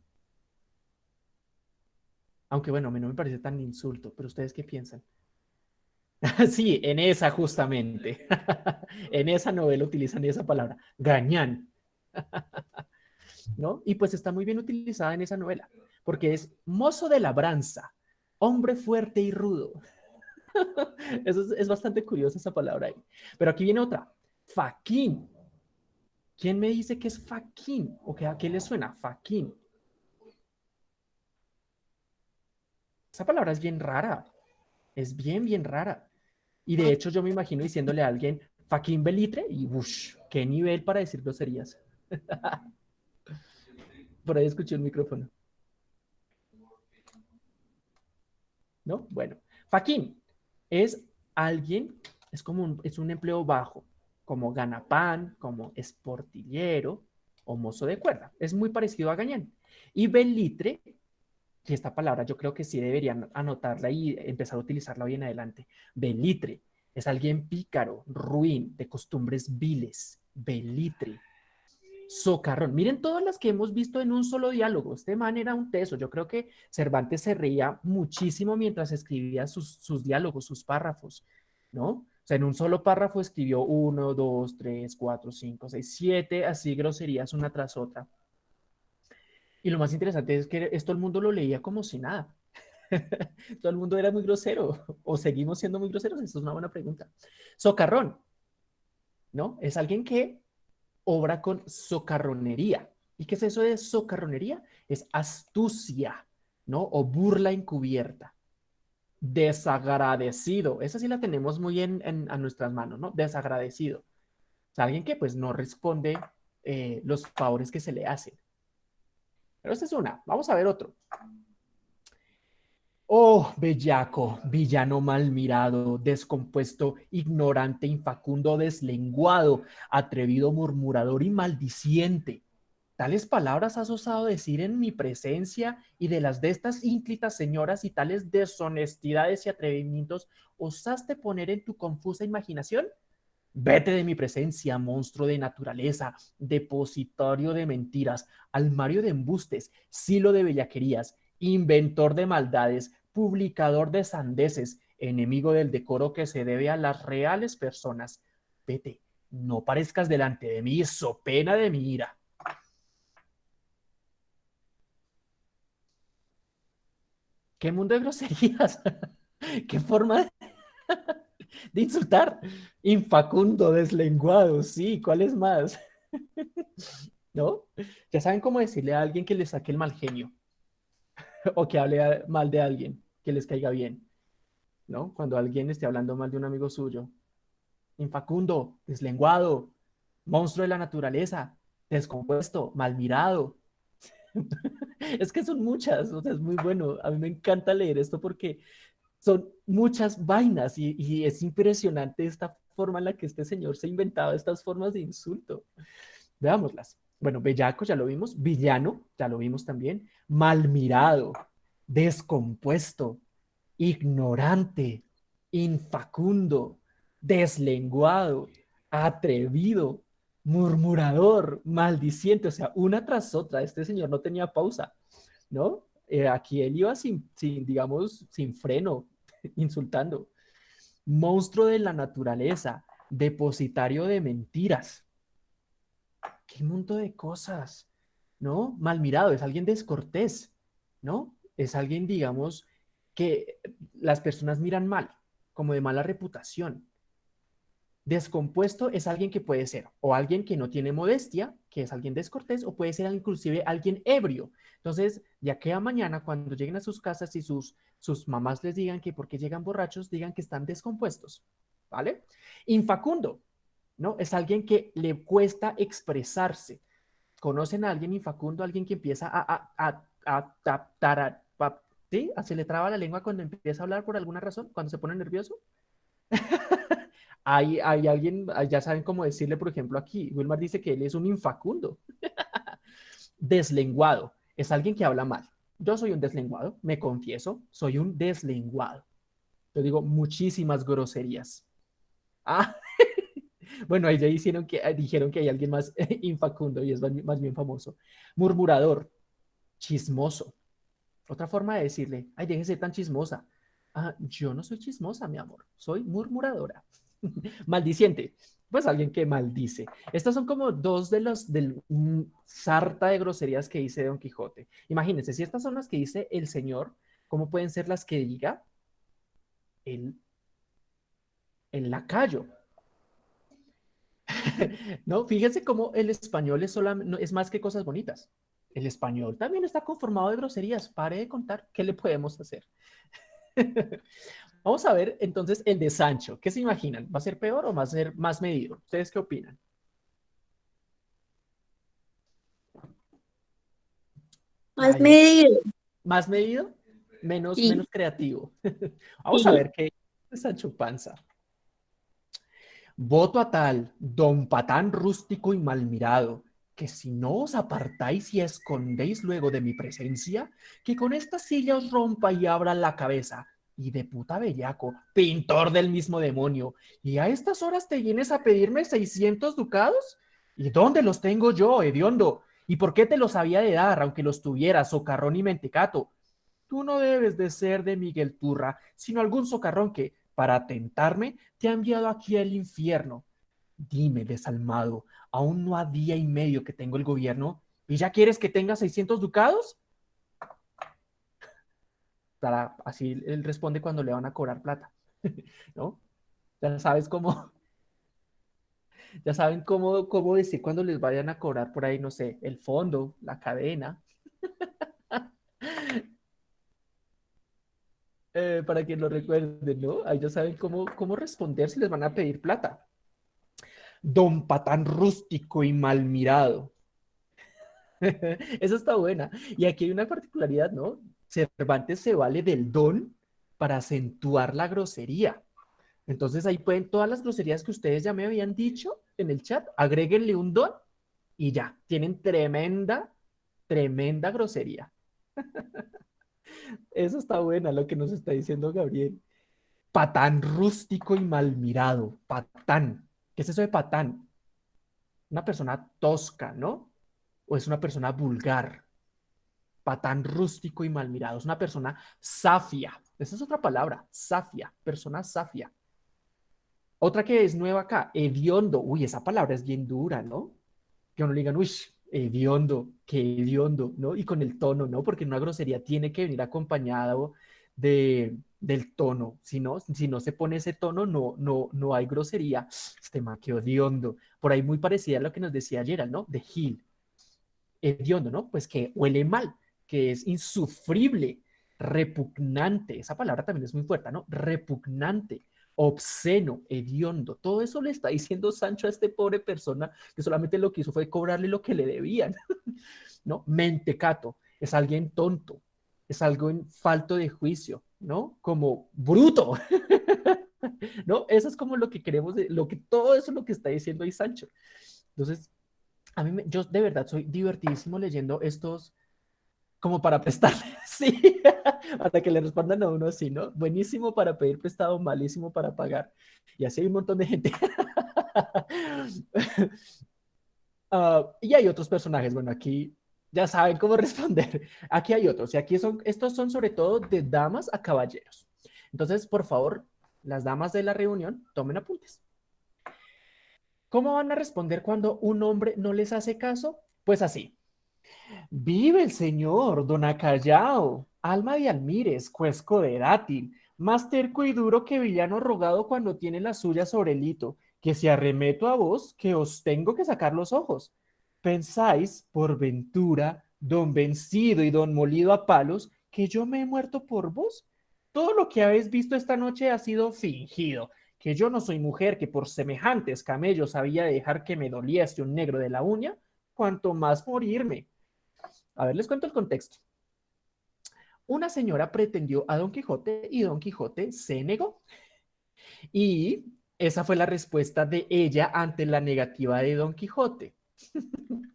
Speaker 1: Aunque bueno, a mí no me parece tan insulto, pero ¿ustedes qué piensan? sí, en esa justamente. en esa novela utilizan esa palabra, gañán. ¿No? Y pues está muy bien utilizada en esa novela, porque es mozo de labranza, hombre fuerte y rudo. Eso es, bastante curiosa esa palabra ahí. Pero aquí viene otra, faquín. ¿Quién me dice que es faquín? ¿O que a qué le suena? Faquín. Esa palabra es bien rara. Es bien, bien rara. Y de hecho yo me imagino diciéndole a alguien, faquín belitre, y bush, qué nivel para decir groserías. Por ahí escuché el micrófono. ¿No? Bueno, Faquín es alguien, es como un, es un empleo bajo, como ganapán, como esportillero o mozo de cuerda. Es muy parecido a gañán. Y belitre, que esta palabra yo creo que sí deberían anotarla y empezar a utilizarla hoy en adelante. Belitre es alguien pícaro, ruin, de costumbres viles. Belitre socarrón. Miren todas las que hemos visto en un solo diálogo. Este man era un teso. Yo creo que Cervantes se reía muchísimo mientras escribía sus, diálogos, sus párrafos, ¿no? O sea, en un solo párrafo escribió uno, dos, tres, cuatro, cinco, seis, siete, así groserías una tras otra. Y lo más interesante es que esto el mundo lo leía como si nada. todo el mundo era muy grosero. ¿O seguimos siendo muy groseros? Esto es una buena pregunta. Socarrón, ¿no? Es alguien que obra con socarronería. ¿Y qué es eso de socarronería? Es astucia, ¿no? O burla encubierta. Desagradecido. Esa sí la tenemos muy en, a nuestras manos, ¿no? Desagradecido. Alguien que pues no responde eh, los favores que se le hacen. Pero esta es una. Vamos a ver otro. Oh, bellaco, villano mal mirado, descompuesto, ignorante, infacundo, deslenguado, atrevido, murmurador y maldiciente. Tales palabras has osado decir en mi presencia y de las de estas ínclitas señoras y tales deshonestidades y atrevimientos osaste poner en tu confusa imaginación. Vete de mi presencia, monstruo de naturaleza, depositorio de mentiras, almario de embustes, silo de bellaquerías, inventor de maldades, publicador de sandeces, enemigo del decoro que se debe a las reales personas. Vete, no parezcas delante de mí, so pena de mi ira. ¿Qué mundo de groserías? ¿Qué forma de, insultar? Infacundo, deslenguado, sí, ¿cuál es más? ¿No? Ya saben cómo decirle a alguien que le saque el mal genio o que hable mal de alguien, que les caiga bien, ¿no? Cuando alguien esté hablando mal de un amigo suyo. Infacundo, deslenguado, monstruo de la naturaleza, descompuesto, mal mirado. es que son muchas, o sea, es muy bueno. A mí me encanta leer esto porque son muchas vainas y, es impresionante esta forma en la que este señor se ha inventado estas formas de insulto. Veámoslas. Bueno, bellaco ya lo vimos, villano ya lo vimos también, mal mirado, descompuesto, ignorante, infacundo, deslenguado, atrevido, murmurador, maldiciente, o sea, una tras otra, este señor no tenía pausa, ¿no? Eh, aquí él iba sin, sin, digamos, sin freno, insultando. Monstruo de la naturaleza, depositario de mentiras, qué montón de cosas, ¿no? Mal mirado, es alguien descortés, ¿no? Es alguien, digamos, que las personas miran mal, como de mala reputación. Descompuesto es alguien que puede ser o alguien que no tiene modestia, que es alguien descortés, o puede ser inclusive alguien ebrio. Entonces, ya que a mañana, cuando lleguen a sus casas y sus, sus mamás les digan que porque llegan borrachos, digan que están descompuestos, ¿vale? Infacundo ¿no? Es alguien que le cuesta expresarse. ¿Conocen a alguien infacundo, alguien que empieza a, a, a, a, a ¿sí? ¿Se le traba la lengua cuando empieza a hablar por alguna razón? ¿Cuando se pone nervioso? hay, hay alguien, ya saben cómo decirle, por ejemplo, aquí, Wilmar dice que él es un infacundo. deslenguado, es alguien que habla mal. Yo soy un deslenguado, me confieso, soy un deslenguado. Yo digo muchísimas groserías. Ah, bueno, ahí ya que, eh, dijeron que hay alguien más infacundo y es más bien famoso. Murmurador, chismoso. Otra forma de decirle, ay, déjese tan chismosa. Ah, yo no soy chismosa, mi amor, soy murmuradora. Maldiciente, pues alguien que maldice. Estas son como dos de los del sarta de groserías que dice Don Quijote. Imagínense, si estas son las que dice el Señor, ¿cómo pueden ser las que diga el, el lacayo? no, fíjense cómo el español es, es más que cosas bonitas. El español también está conformado de groserías. Pare de contar, ¿qué le podemos hacer? Vamos a ver entonces el de Sancho. ¿Qué se imaginan? ¿Va a ser peor o va a ser más medido? ¿Ustedes qué opinan?
Speaker 4: Más medido.
Speaker 1: ¿Más medido? Menos, menos creativo. Vamos a ver qué es Sancho Panza. Voto a tal, don patán rústico y mal mirado, que si no os apartáis y escondéis luego de mi presencia, que con esta silla os rompa y abra la cabeza. Y de puta bellaco, pintor del mismo demonio, y a estas horas te vienes a pedirme 600 ducados? ¿Y dónde los tengo yo, hediondo? ¿Y por qué te los había de dar, aunque los tuvieras, socarrón y mentecato? Tú no debes de ser de Miguel Turra, sino algún socarrón que, para tentarme, te ha enviado aquí al infierno. Dime, desalmado, aún no ha día y medio que tengo el gobierno y ya quieres que tenga 600 ducados. así él responde cuando le van a cobrar plata, ¿no? Ya sabes cómo, ya saben cómo, cómo decir cuando les vayan a cobrar por ahí, no sé, el fondo, la cadena. Eh, para que lo recuerden, ¿no? Ahí ya saben cómo, cómo responder si les van a pedir plata. Don Patán rústico y mal mirado. Eso está buena. Y aquí hay una particularidad, ¿no? Cervantes se vale del don para acentuar la grosería. Entonces ahí pueden todas las groserías que ustedes ya me habían dicho en el chat, agréguenle un don y ya, tienen tremenda, tremenda grosería. Eso está buena lo que nos está diciendo Gabriel. Patán rústico y mal mirado. Patán. ¿Qué es eso de patán? Una persona tosca, ¿no? O es una persona vulgar. Patán rústico y mal mirado. Es una persona safia. Esa es otra palabra. Safia. Persona safia. Otra que es nueva acá. Hediondo. Uy, esa palabra es bien dura, ¿no? Que uno le digan, uy, hediondo, qué hediondo, ¿no? Y con el tono, ¿no? Porque una grosería tiene que venir acompañado de, del tono. Si no, si no se pone ese tono, no, no, no hay grosería. Este ma, qué. Por ahí muy parecida a lo que nos decía ayer, ¿no? De Gil. Hediondo, ¿no? Pues que huele mal, que es insufrible, repugnante. Esa palabra también es muy fuerte, ¿no? Repugnante obsceno, hediondo. Todo eso le está diciendo Sancho a este pobre persona que solamente lo que hizo fue cobrarle lo que le debían. ¿No? Mentecato, es alguien tonto, es algo en falto de juicio, ¿no? Como bruto. ¿No? Eso es como lo que queremos, lo que todo eso es lo que está diciendo ahí Sancho. Entonces, a mí, yo de verdad soy divertidísimo leyendo estos, como para prestarle, sí, hasta que le respondan a uno así, ¿no? Buenísimo para pedir prestado, malísimo para pagar. Y así hay un montón de gente. uh, y hay otros personajes, bueno, aquí ya saben cómo responder. Aquí hay otros, y aquí son, estos son sobre todo de damas a caballeros. Entonces, por favor, las damas de la reunión, tomen apuntes. ¿Cómo van a responder cuando un hombre no les hace caso? Pues así. Vive el señor, don Acallao, alma de almires, cuesco de dátil, más terco y duro que villano rogado cuando tiene la suya sobre el hito, que si arremeto a vos, que os tengo que sacar los ojos. ¿Pensáis, por ventura, don vencido y don molido a palos, que yo me he muerto por vos? Todo lo que habéis visto esta noche ha sido fingido, que yo no soy mujer que por semejantes camellos había de dejar que me doliese un negro de la uña, cuanto más morirme. A ver, les cuento el contexto. Una señora pretendió a Don Quijote y Don Quijote se negó. Y esa fue la respuesta de ella ante la negativa de Don Quijote.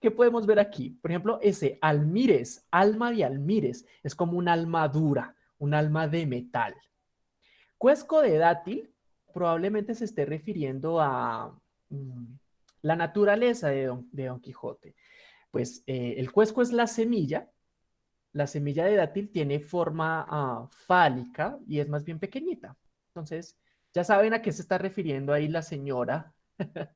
Speaker 1: ¿Qué podemos ver aquí? Por ejemplo, ese almires, alma de almires, es como una alma dura, un alma de metal. Cuesco de dátil probablemente se esté refiriendo a mm, la naturaleza de Don, de Don Quijote pues eh, el cuesco es la semilla. La semilla de dátil tiene forma ah, fálica y es más bien pequeñita. Entonces, ya saben a qué se está refiriendo ahí la señora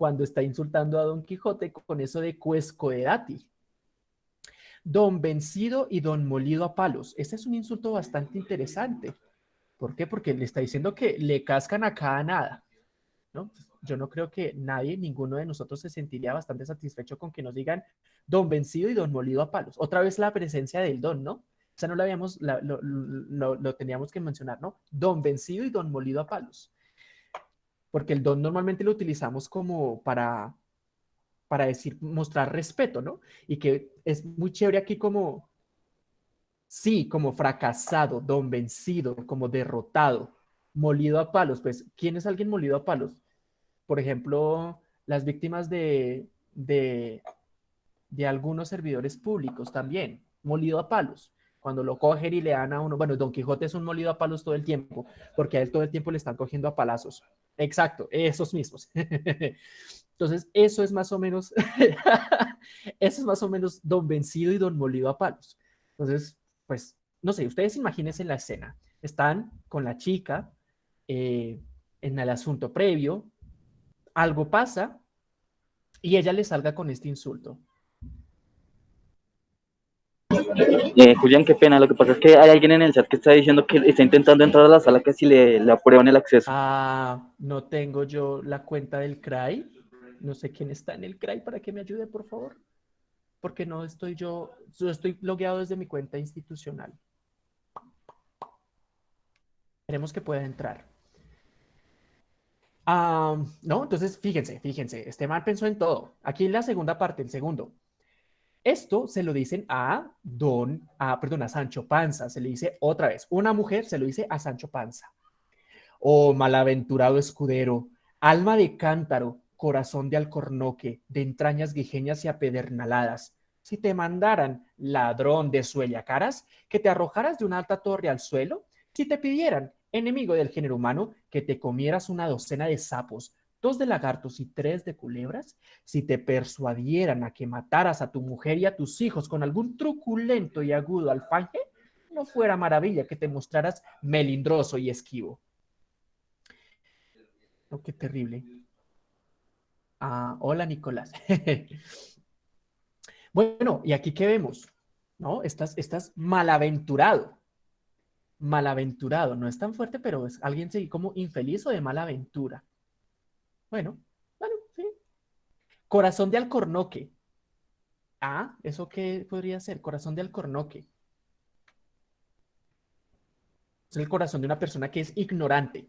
Speaker 1: cuando está insultando a Don Quijote con eso de cuesco de dátil. Don vencido y don molido a palos. Este es un insulto bastante interesante. ¿Por qué? Porque le está diciendo que le cascan a cada nada. ¿no? yo no creo que nadie, ninguno de nosotros se sentiría bastante satisfecho con que nos digan don vencido y don molido a palos. Otra vez la presencia del don, ¿no? O sea, no lo habíamos, lo, teníamos que mencionar, ¿no? Don vencido y don molido a palos. Porque el don normalmente lo utilizamos como para, para decir, mostrar respeto, ¿no? Y que es muy chévere aquí como, sí, como fracasado, don vencido, como derrotado, molido a palos. Pues, ¿quién es alguien molido a palos? por ejemplo, las víctimas de, de, algunos servidores públicos también, molido a palos. Cuando lo cogen y le dan a uno, bueno, Don Quijote es un molido a palos todo el tiempo, porque a él todo el tiempo le están cogiendo a palazos. Exacto, esos mismos. Entonces, eso es más o menos, eso es más o menos Don Vencido y Don Molido a palos. Entonces, pues, no sé, ustedes imagínense la escena. Están con la chica eh, en el asunto previo, algo pasa y ella le salga con este insulto.
Speaker 6: Eh, Julián, qué pena. Lo que pasa es que hay alguien en el chat que está diciendo que está intentando entrar a la sala que si le, le aprueban el acceso.
Speaker 1: Ah, no tengo yo la cuenta del CRAI. No sé quién está en el CRAI para que me ayude, por favor. Porque no estoy yo, yo estoy logueado desde mi cuenta institucional. Queremos que pueda entrar no, entonces fíjense, fíjense, este mal pensó en todo. Aquí en la segunda parte, el segundo. Esto se lo dicen a Don, a, perdón, a Sancho Panza, se le dice otra vez. Una mujer se lo dice a Sancho Panza. Oh, malaventurado escudero, alma de cántaro, corazón de alcornoque, de entrañas guijeñas y apedernaladas. Si te mandaran, ladrón de caras, que te arrojaras de una alta torre al suelo, si te pidieran, enemigo del género humano, que te comieras una docena de sapos, dos de lagartos y tres de culebras, si te persuadieran a que mataras a tu mujer y a tus hijos con algún truculento y agudo alfanje, no fuera maravilla que te mostraras melindroso y esquivo. Oh, qué terrible. Ah, hola, Nicolás. bueno, ¿y aquí qué vemos? ¿No? Estás, estás malaventurado. Malaventurado. No es tan fuerte, pero es alguien como infeliz o de mala aventura. Bueno, bueno, sí. Corazón de alcornoque. Ah, ¿eso qué podría ser? Corazón de alcornoque. Es el corazón de una persona que es ignorante.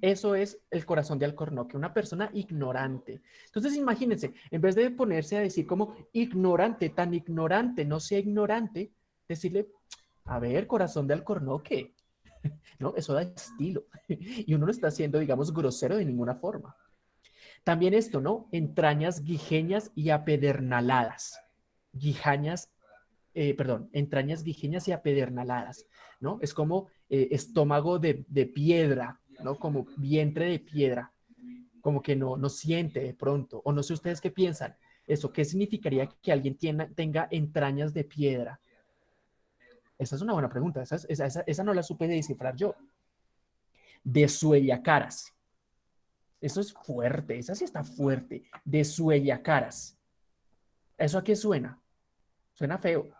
Speaker 1: Eso es el corazón de Alcornoque, una persona ignorante. Entonces, imagínense, en vez de ponerse a decir como ignorante, tan ignorante, no sea ignorante, decirle, a ver, corazón de Alcornoque, ¿no? Eso da estilo. Y uno no está haciendo, digamos, grosero de ninguna forma. También esto, ¿no? Entrañas guijeñas y apedernaladas. Guijañas, eh, perdón, entrañas guijeñas y apedernaladas, ¿no? Es como eh, estómago de, de piedra, ¿no? Como vientre de piedra, como que no, no siente de pronto, o no sé ustedes qué piensan, eso, ¿qué significaría que alguien tenga entrañas de piedra? Esa es una buena pregunta, esa, esa, esa, no la supe descifrar yo. De caras. Eso es fuerte, esa sí está fuerte. De caras. ¿Eso a qué suena? Suena feo.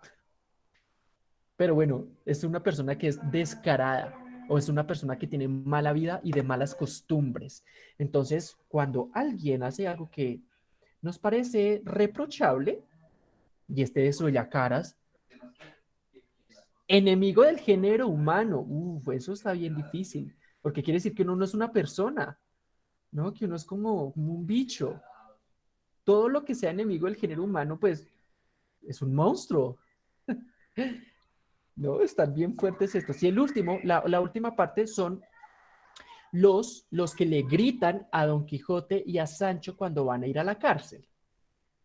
Speaker 1: Pero bueno, es una persona que es descarada o es una persona que tiene mala vida y de malas costumbres. Entonces, cuando alguien hace algo que nos parece reprochable, y este de caras, enemigo del género humano, Uf, eso está bien difícil, porque quiere decir que uno no es una persona, ¿no? Que uno es como, un bicho. Todo lo que sea enemigo del género humano, pues, es un monstruo. No, están bien fuertes estos. Y el último, la, última parte son los, los que le gritan a Don Quijote y a Sancho cuando van a ir a la cárcel.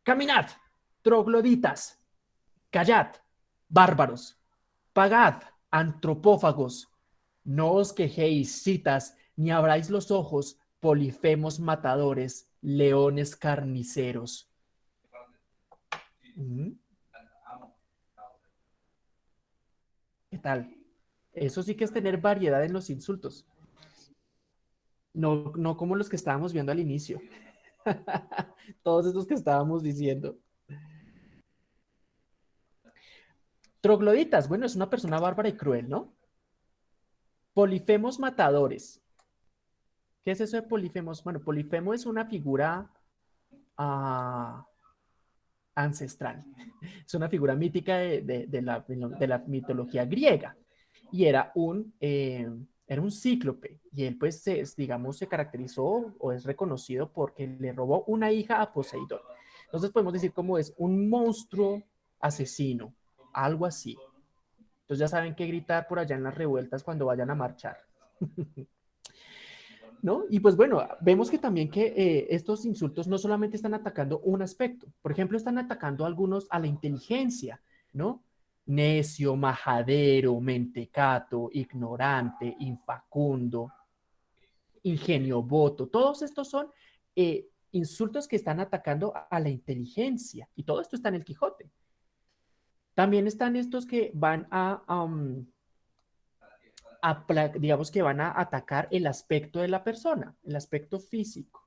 Speaker 1: Caminad, trogloditas, callad, bárbaros, pagad, antropófagos, no os quejéis, citas, ni abráis los ojos, polifemos matadores, leones carniceros. ¿Qué tal? Eso sí que es tener variedad en los insultos. No, no como los que estábamos viendo al inicio. Todos estos que estábamos diciendo. Trogloditas, bueno, es una persona bárbara y cruel, ¿no? Polifemos matadores. ¿Qué es eso de polifemos? Bueno, polifemo es una figura ah, ancestral. Es una figura mítica de, la, mitología griega y era un, eh, era un cíclope y él pues digamos se caracterizó o es reconocido porque le robó una hija a Poseidón. Entonces podemos decir como es un monstruo asesino, algo así. Entonces ya saben qué gritar por allá en las revueltas cuando vayan a marchar. Y pues bueno, vemos que también que eh, estos insultos no solamente están atacando un aspecto, por ejemplo, están atacando algunos a la inteligencia, ¿no? Necio, majadero, mentecato, ignorante, infacundo, ingenio voto, todos estos son eh, insultos que están atacando a la inteligencia y todo esto está en el Quijote. También están estos que van a, digamos que van a atacar el aspecto de la persona, el aspecto físico.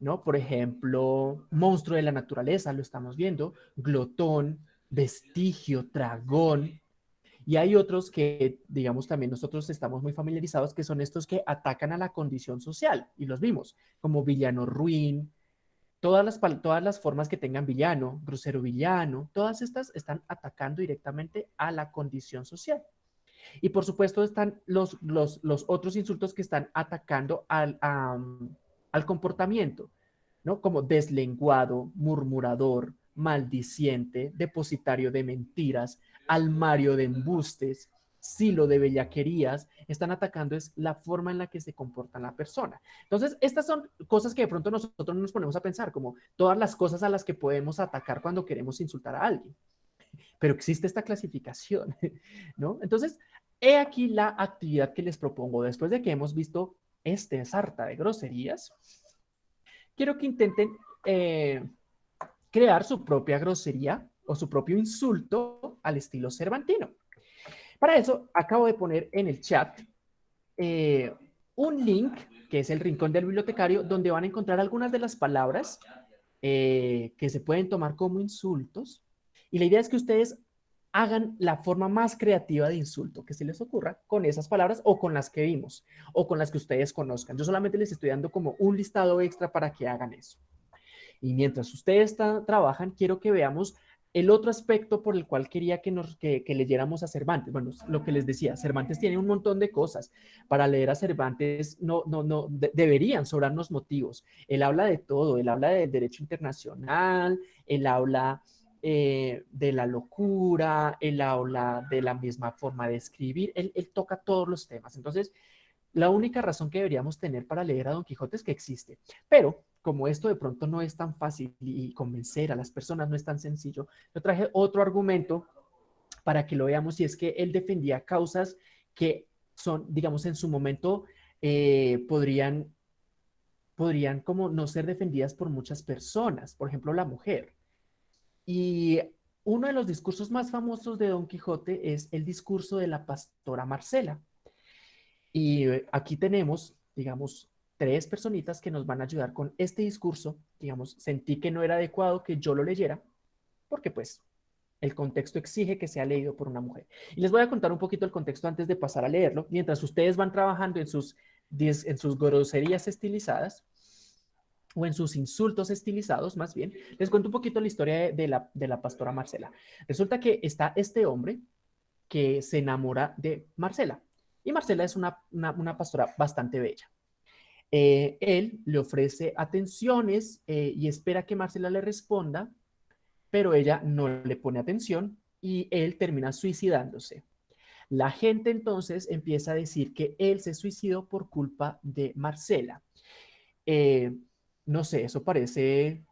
Speaker 1: ¿no? Por ejemplo, monstruo de la naturaleza, lo estamos viendo, glotón, vestigio, dragón. Y hay otros que, digamos, también nosotros estamos muy familiarizados, que son estos que atacan a la condición social, y los vimos, como villano ruin, todas las, todas las formas que tengan villano, grosero villano, todas estas están atacando directamente a la condición social. Y por supuesto están los, los, otros insultos que están atacando al, al comportamiento, ¿no? Como deslenguado, murmurador, maldiciente, depositario de mentiras, almario de embustes, silo de bellaquerías, están atacando es la forma en la que se comporta la persona. Entonces, estas son cosas que de pronto nosotros nos ponemos a pensar, como todas las cosas a las que podemos atacar cuando queremos insultar a alguien. Pero existe esta clasificación, ¿no? Entonces, he aquí la actividad que les propongo después de que hemos visto este sarta de groserías. Quiero que intenten eh, crear su propia grosería o su propio insulto al estilo cervantino. Para eso, acabo de poner en el chat eh, un link, que es el rincón del bibliotecario, donde van a encontrar algunas de las palabras eh, que se pueden tomar como insultos. Y la idea es que ustedes hagan la forma más creativa de insulto que se les ocurra con esas palabras o con las que vimos o con las que ustedes conozcan. Yo solamente les estoy dando como un listado extra para que hagan eso. Y mientras ustedes trabajan, quiero que veamos el otro aspecto por el cual quería que, nos, que, leyéramos a Cervantes, bueno, lo que les decía, Cervantes tiene un montón de cosas. Para leer a Cervantes no, no, no, deberían sobrarnos motivos. Él habla de todo, él habla del derecho internacional, él habla eh, de la locura, él habla de la misma forma de escribir, él, él toca todos los temas. Entonces, la única razón que deberíamos tener para leer a Don Quijote es que existe. Pero como esto de pronto no es tan fácil y convencer a las personas no es tan sencillo, yo traje otro argumento para que lo veamos y es que él defendía causas que son, digamos, en su momento eh, podrían, podrían como no ser defendidas por muchas personas, por ejemplo, la mujer. Y uno de los discursos más famosos de Don Quijote es el discurso de la pastora Marcela. Y eh, aquí tenemos, digamos, tres personitas que nos van a ayudar con este discurso. Digamos, sentí que no era adecuado que yo lo leyera, porque pues el contexto exige que sea leído por una mujer. Y les voy a contar un poquito el contexto antes de pasar a leerlo, mientras ustedes van trabajando en sus, en sus groserías estilizadas, o en sus insultos estilizados, más bien, les cuento un poquito la historia de, la, de la pastora Marcela. Resulta que está este hombre que se enamora de Marcela, y Marcela es una, una pastora bastante bella. Eh, él le ofrece atenciones eh, y espera que Marcela le responda, pero ella no le pone atención y él termina suicidándose. La gente entonces empieza a decir que él se suicidó por culpa de Marcela. Eh, no sé, eso parece,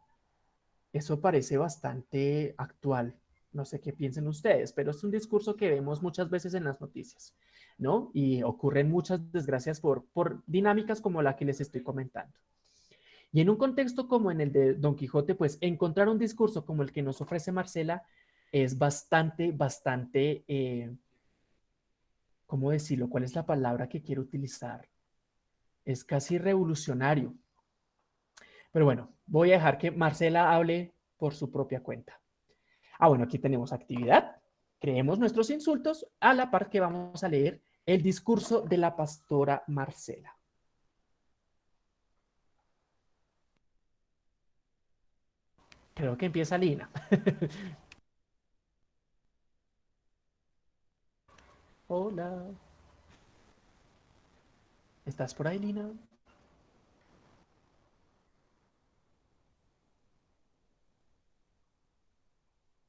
Speaker 1: eso parece bastante actual. No sé qué piensen ustedes, pero es un discurso que vemos muchas veces en las noticias. ¿No? Y ocurren muchas desgracias por, por dinámicas como la que les estoy comentando. Y en un contexto como en el de Don Quijote, pues encontrar un discurso como el que nos ofrece Marcela es bastante, bastante, eh, ¿cómo decirlo? ¿Cuál es la palabra que quiero utilizar? Es casi revolucionario. Pero bueno, voy a dejar que Marcela hable por su propia cuenta. Ah, bueno, aquí tenemos actividad. Creemos nuestros insultos a la par que vamos a leer el discurso de la pastora Marcela. Creo que empieza Lina. Hola. ¿Estás por ahí, Lina?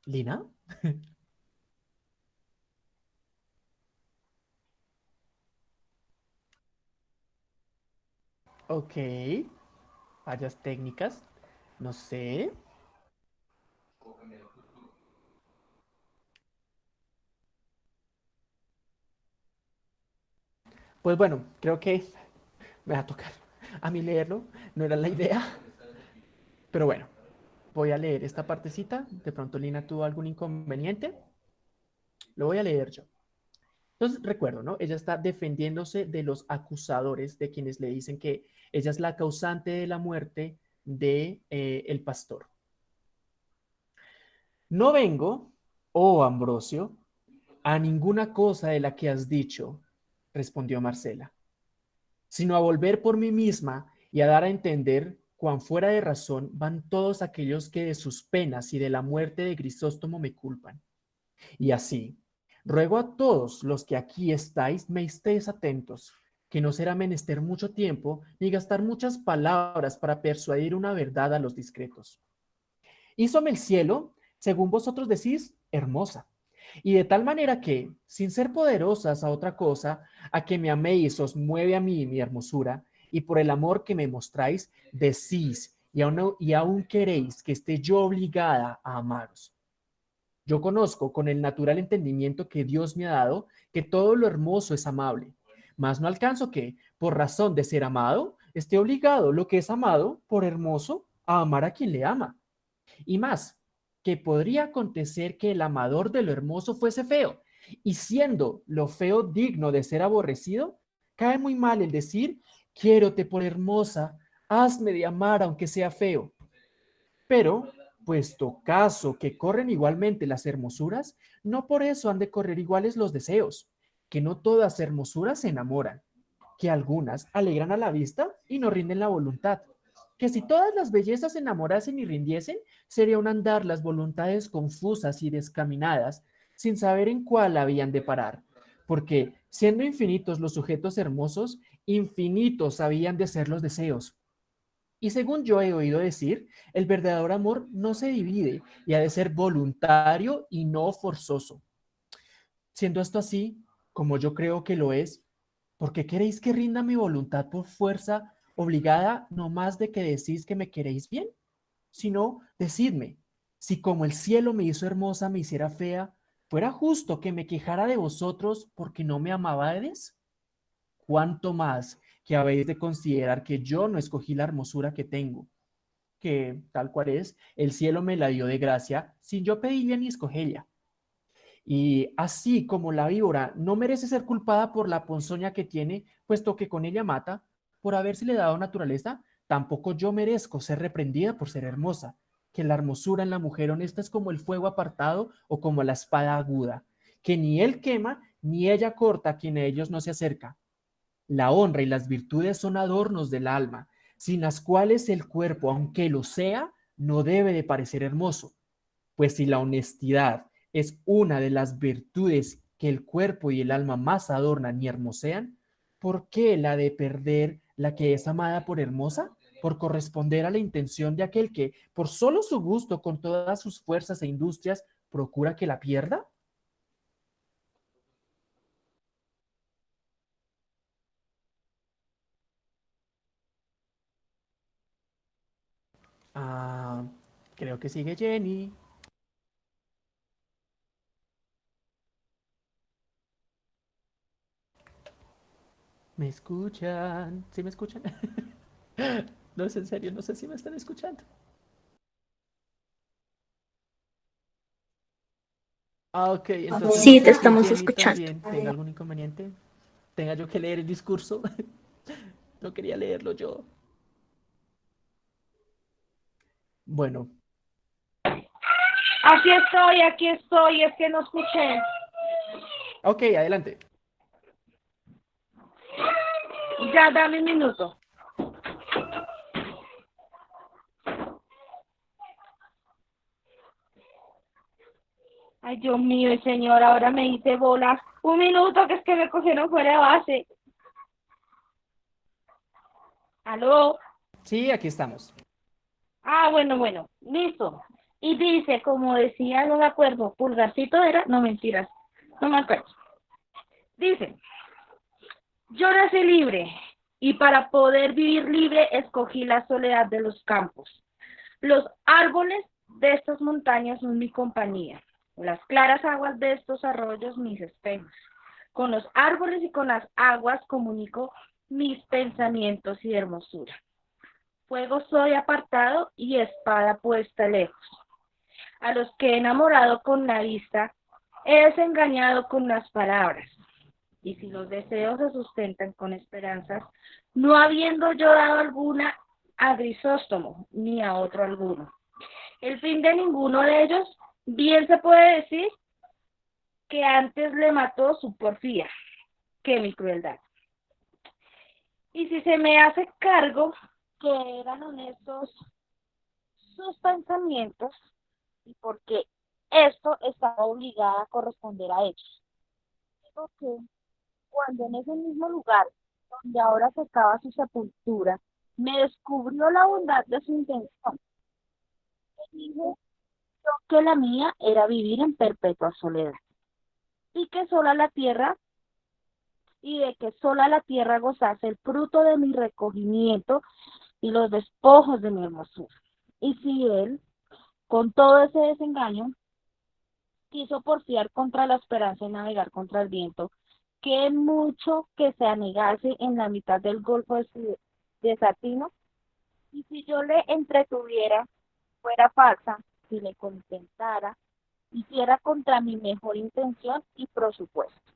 Speaker 1: ¿Lina? Ok. Fallas técnicas. No sé. Pues bueno, creo que me va a tocar a mí leerlo. No era la idea. Pero bueno, voy a leer esta partecita. De pronto Lina tuvo algún inconveniente. Lo voy a leer yo. Entonces, recuerdo, ¿no? Ella está defendiéndose de los acusadores, de quienes le dicen que ella es la causante de la muerte de eh, el pastor. No vengo, oh Ambrosio, a ninguna cosa de la que has dicho, respondió Marcela, sino a volver por mí misma y a dar a entender cuán fuera de razón van todos aquellos que de sus penas y de la muerte de Grisóstomo me culpan. Y así, Ruego a todos los que aquí estáis me estéis atentos, que no será menester mucho tiempo ni gastar muchas palabras para persuadir una verdad a los discretos. hízome el cielo, según vosotros decís, hermosa. Y de tal manera que, sin ser poderosas a otra cosa, a que me améis os mueve a mí mi hermosura, y por el amor que me mostráis, decís, y aún, y aún queréis que esté yo obligada a amaros. Yo conozco con el natural entendimiento que Dios me ha dado que todo lo hermoso es amable, mas no alcanzo que, por razón de ser amado, esté obligado lo que es amado, por hermoso, a amar a quien le ama. Y más, que podría acontecer que el amador de lo hermoso fuese feo, y siendo lo feo digno de ser aborrecido, cae muy mal el decir, quiérote por hermosa, hazme de amar aunque sea feo. Pero, puesto caso que corren igualmente las hermosuras, no por eso han de correr iguales los deseos, que no todas hermosuras se enamoran, que algunas alegran a la vista y no rinden la voluntad, que si todas las bellezas se enamorasen y rindiesen, sería un andar las voluntades confusas y descaminadas, sin saber en cuál habían de parar, porque siendo infinitos los sujetos hermosos, infinitos habían de ser los deseos. Y según yo he oído decir, el verdadero amor no se divide y ha de ser voluntario y no forzoso. Siendo esto así, como yo creo que lo es, ¿por qué queréis que rinda mi voluntad por fuerza obligada no más de que decís que me queréis bien? Sino, decidme, si como el cielo me hizo hermosa, me hiciera fea, ¿fuera justo que me quejara de vosotros porque no me amabades? ¿Cuánto más que habéis de considerar que yo no escogí la hermosura que tengo, que tal cual es, el cielo me la dio de gracia sin yo pedirle ni escogerla. Y así como la víbora no merece ser culpada por la ponzoña que tiene, puesto que con ella mata, por le dado naturaleza, tampoco yo merezco ser reprendida por ser hermosa, que la hermosura en la mujer honesta es como el fuego apartado o como la espada aguda, que ni él quema ni ella corta a quien a ellos no se acerca, la honra y las virtudes son adornos del alma, sin las cuales el cuerpo, aunque lo sea, no debe de parecer hermoso. Pues si la honestidad es una de las virtudes que el cuerpo y el alma más adornan y hermosean, ¿por qué la de perder la que es amada por hermosa? Por corresponder a la intención de aquel que, por solo su gusto, con todas sus fuerzas e industrias, procura que la pierda? Ah, creo que sigue Jenny. ¿Me escuchan? ¿Sí me escuchan? no es en serio, no sé si me están escuchando. Ah, ok, entonces...
Speaker 4: Sí, te estamos escuchando.
Speaker 1: ¿Tenga algún inconveniente? ¿Tenga yo que leer el discurso? no quería leerlo yo. Bueno.
Speaker 7: Aquí estoy, aquí estoy, es que no escuché.
Speaker 1: Ok, adelante.
Speaker 7: Ya, dame un minuto. Ay, Dios mío, señor, ahora me hice bola. Un minuto, que es que me cogieron fuera de base. ¿Aló?
Speaker 1: Sí, aquí estamos.
Speaker 7: Ah, bueno, bueno, listo. Y dice, como decía, no me acuerdo, pulgarcito era, no mentiras, no me acuerdo. Dice, yo nací libre y para poder vivir libre escogí la soledad de los campos. Los árboles de estas montañas son mi compañía, las claras aguas de estos arroyos mis espejos. Con los árboles y con las aguas comunico mis pensamientos y hermosura fuego soy apartado y espada puesta lejos. A los que he enamorado con la vista, he desengañado con las palabras. Y si los deseos se sustentan con esperanzas, no habiendo yo dado alguna a Grisóstomo ni a otro alguno. El fin de ninguno de ellos, bien se puede decir que antes le mató su porfía que mi crueldad. Y si se me hace cargo que eran honestos sus pensamientos y porque esto estaba obligada a corresponder a ellos. Porque cuando en ese mismo lugar donde ahora se acaba su sepultura, me descubrió la bondad de su intención. Me dijo que la mía era vivir en perpetua soledad y que sola la tierra y de que sola la tierra gozase el fruto de mi recogimiento y los despojos de mi hermosura. Y si él, con todo ese desengaño, quiso porfiar contra la esperanza y navegar contra el viento, que mucho que se anegase en la mitad del golfo de, de Satino, y si yo le entretuviera, fuera falsa, si le contentara, hiciera contra mi mejor intención y presupuesto.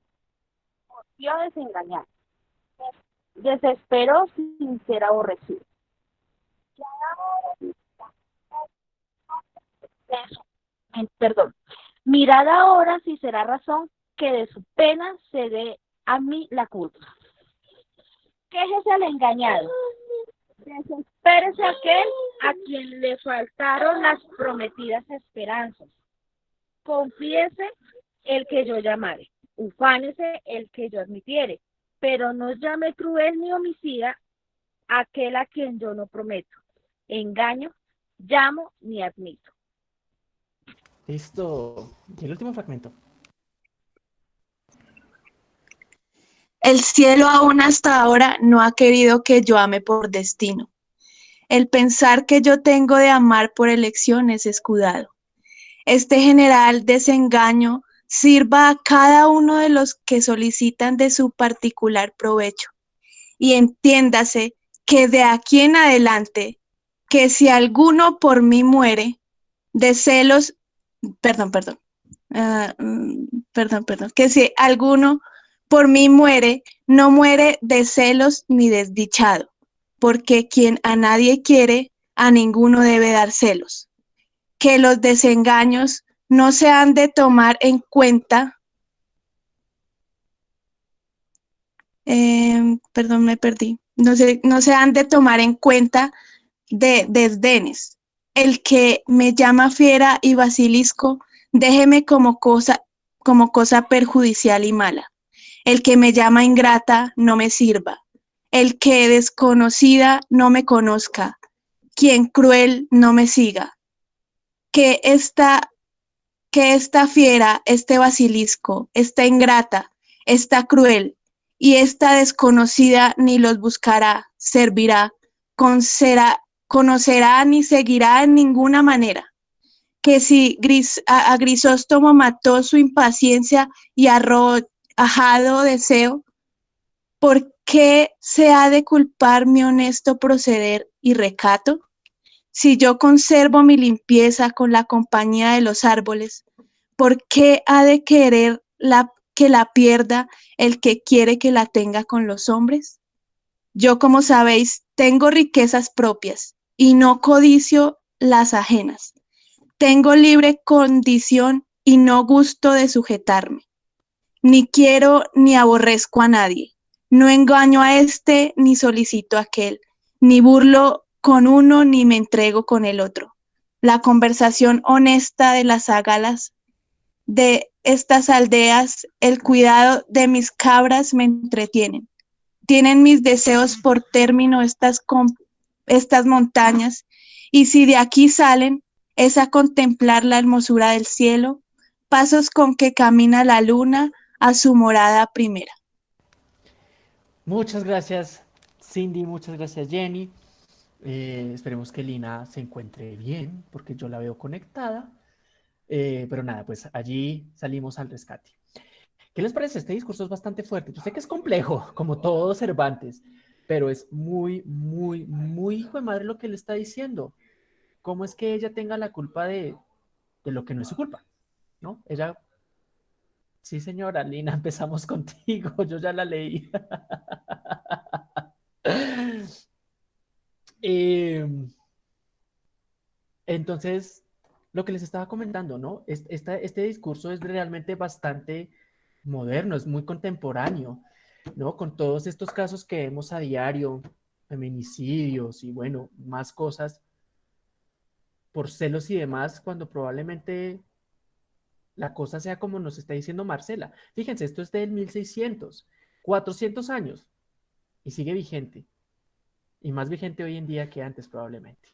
Speaker 7: Porfió desengañar. Desespero sin ser aborrecido. Perdón. Mirad ahora si será razón que de su pena se dé a mí la culpa. Quéjese al engañado. Desespérese aquel a quien le faltaron las prometidas esperanzas. Confiese el que yo llamare. Ufánese el que yo admitiere. Pero no llame cruel ni homicida aquel a quien yo no prometo. Engaño, llamo ni admito.
Speaker 1: Listo. Y el último fragmento.
Speaker 2: El cielo aún hasta ahora no ha querido que yo ame por destino. El pensar que yo tengo de amar por elección es escudado. Este general desengaño sirva a cada uno de los que solicitan de su particular provecho. Y entiéndase que de aquí en adelante, que si alguno por mí muere, de celos perdón, perdón, ah, mm, perdón, perdón, que si alguno por mí muere, no muere de celos ni desdichado, porque quien a nadie quiere, a ninguno debe dar celos. Que los desengaños no se han de tomar en cuenta. Em, perdón, me perdí. No se, no se han de tomar en cuenta de desdenes, el que me llama fiera y basilisco, déjeme como cosa, como cosa perjudicial y mala. El que me llama ingrata, no me sirva. El que desconocida, no me conozca. Quien cruel, no me siga. Que esta, que esta fiera, este basilisco, esta ingrata, esta cruel, y esta desconocida ni los buscará, servirá, con será, conocerá ni seguirá en ninguna manera. Que si a, Grisóstomo mató su impaciencia y arrojado deseo, ¿por qué se ha de culpar mi honesto proceder y recato? Si yo conservo mi limpieza con la compañía de los árboles, ¿por qué ha de querer la, que la pierda el que quiere que la tenga con los hombres? Yo, como sabéis, tengo riquezas propias y no codicio las ajenas. Tengo libre condición y no gusto de sujetarme. Ni quiero ni aborrezco a nadie. No engaño a este ni solicito a aquel. Ni burlo con uno ni me entrego con el otro. La conversación honesta de las agalas de estas aldeas, el cuidado de mis cabras me entretienen. Tienen mis deseos por término estas estas montañas, y si de aquí salen, es a contemplar la hermosura del cielo, pasos con que camina la luna a su morada primera.
Speaker 1: Muchas gracias, Cindy, muchas gracias, Jenny. Eh, esperemos que Lina se encuentre bien, porque yo la veo conectada. Eh, pero nada, pues allí salimos al rescate. ¿Qué les parece? Este discurso es bastante fuerte. Yo sé que es complejo, como todo Cervantes, pero es muy, muy, muy hijo de madre lo que le está diciendo. ¿Cómo es que ella tenga la culpa de, de lo que no es su culpa? ¿No? Ella, sí señora, Lina, empezamos contigo, yo ya la leí. Em, entonces, lo que les estaba comentando, ¿no? Este, este discurso es realmente bastante moderno, es muy contemporáneo. ¿No? Con todos estos casos que vemos a diario, feminicidios y bueno, más cosas por celos y demás, cuando probablemente la cosa sea como nos está diciendo Marcela. Fíjense, esto es del 1600, 400 años y sigue vigente. Y más vigente hoy en día que antes probablemente.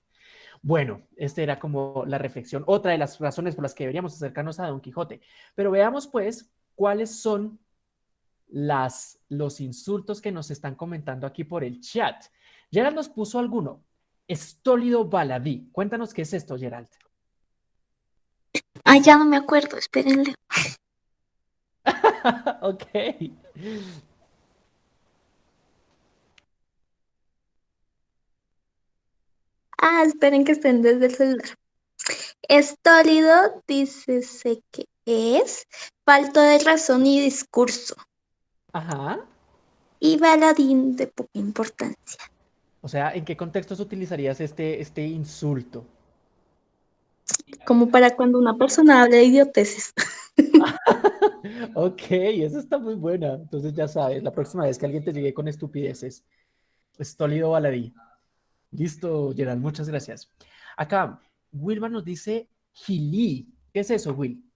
Speaker 1: Bueno, esta era como la reflexión, otra de las razones por las que deberíamos acercarnos a Don Quijote. Pero veamos pues cuáles son las, los insultos que nos están comentando aquí por el chat. Gerald nos puso alguno. Estólido baladí. Cuéntanos qué es esto, Gerald.
Speaker 4: Ay, ya no me acuerdo, espérenle.
Speaker 1: ok.
Speaker 4: Ah, esperen que estén desde el celular. Estólido, dice que es falto de razón y discurso.
Speaker 1: Ajá.
Speaker 4: Y baladín de poca importancia.
Speaker 1: O sea, ¿en qué contextos utilizarías este, este insulto?
Speaker 4: Como para cuando una persona habla de idioteces.
Speaker 1: ok, eso está muy buena. Entonces ya sabes, la próxima vez que alguien te llegue con estupideces, estólido baladí. Listo, Gerald, muchas gracias. Acá, Wilma nos dice Gili. ¿Qué es eso, Will?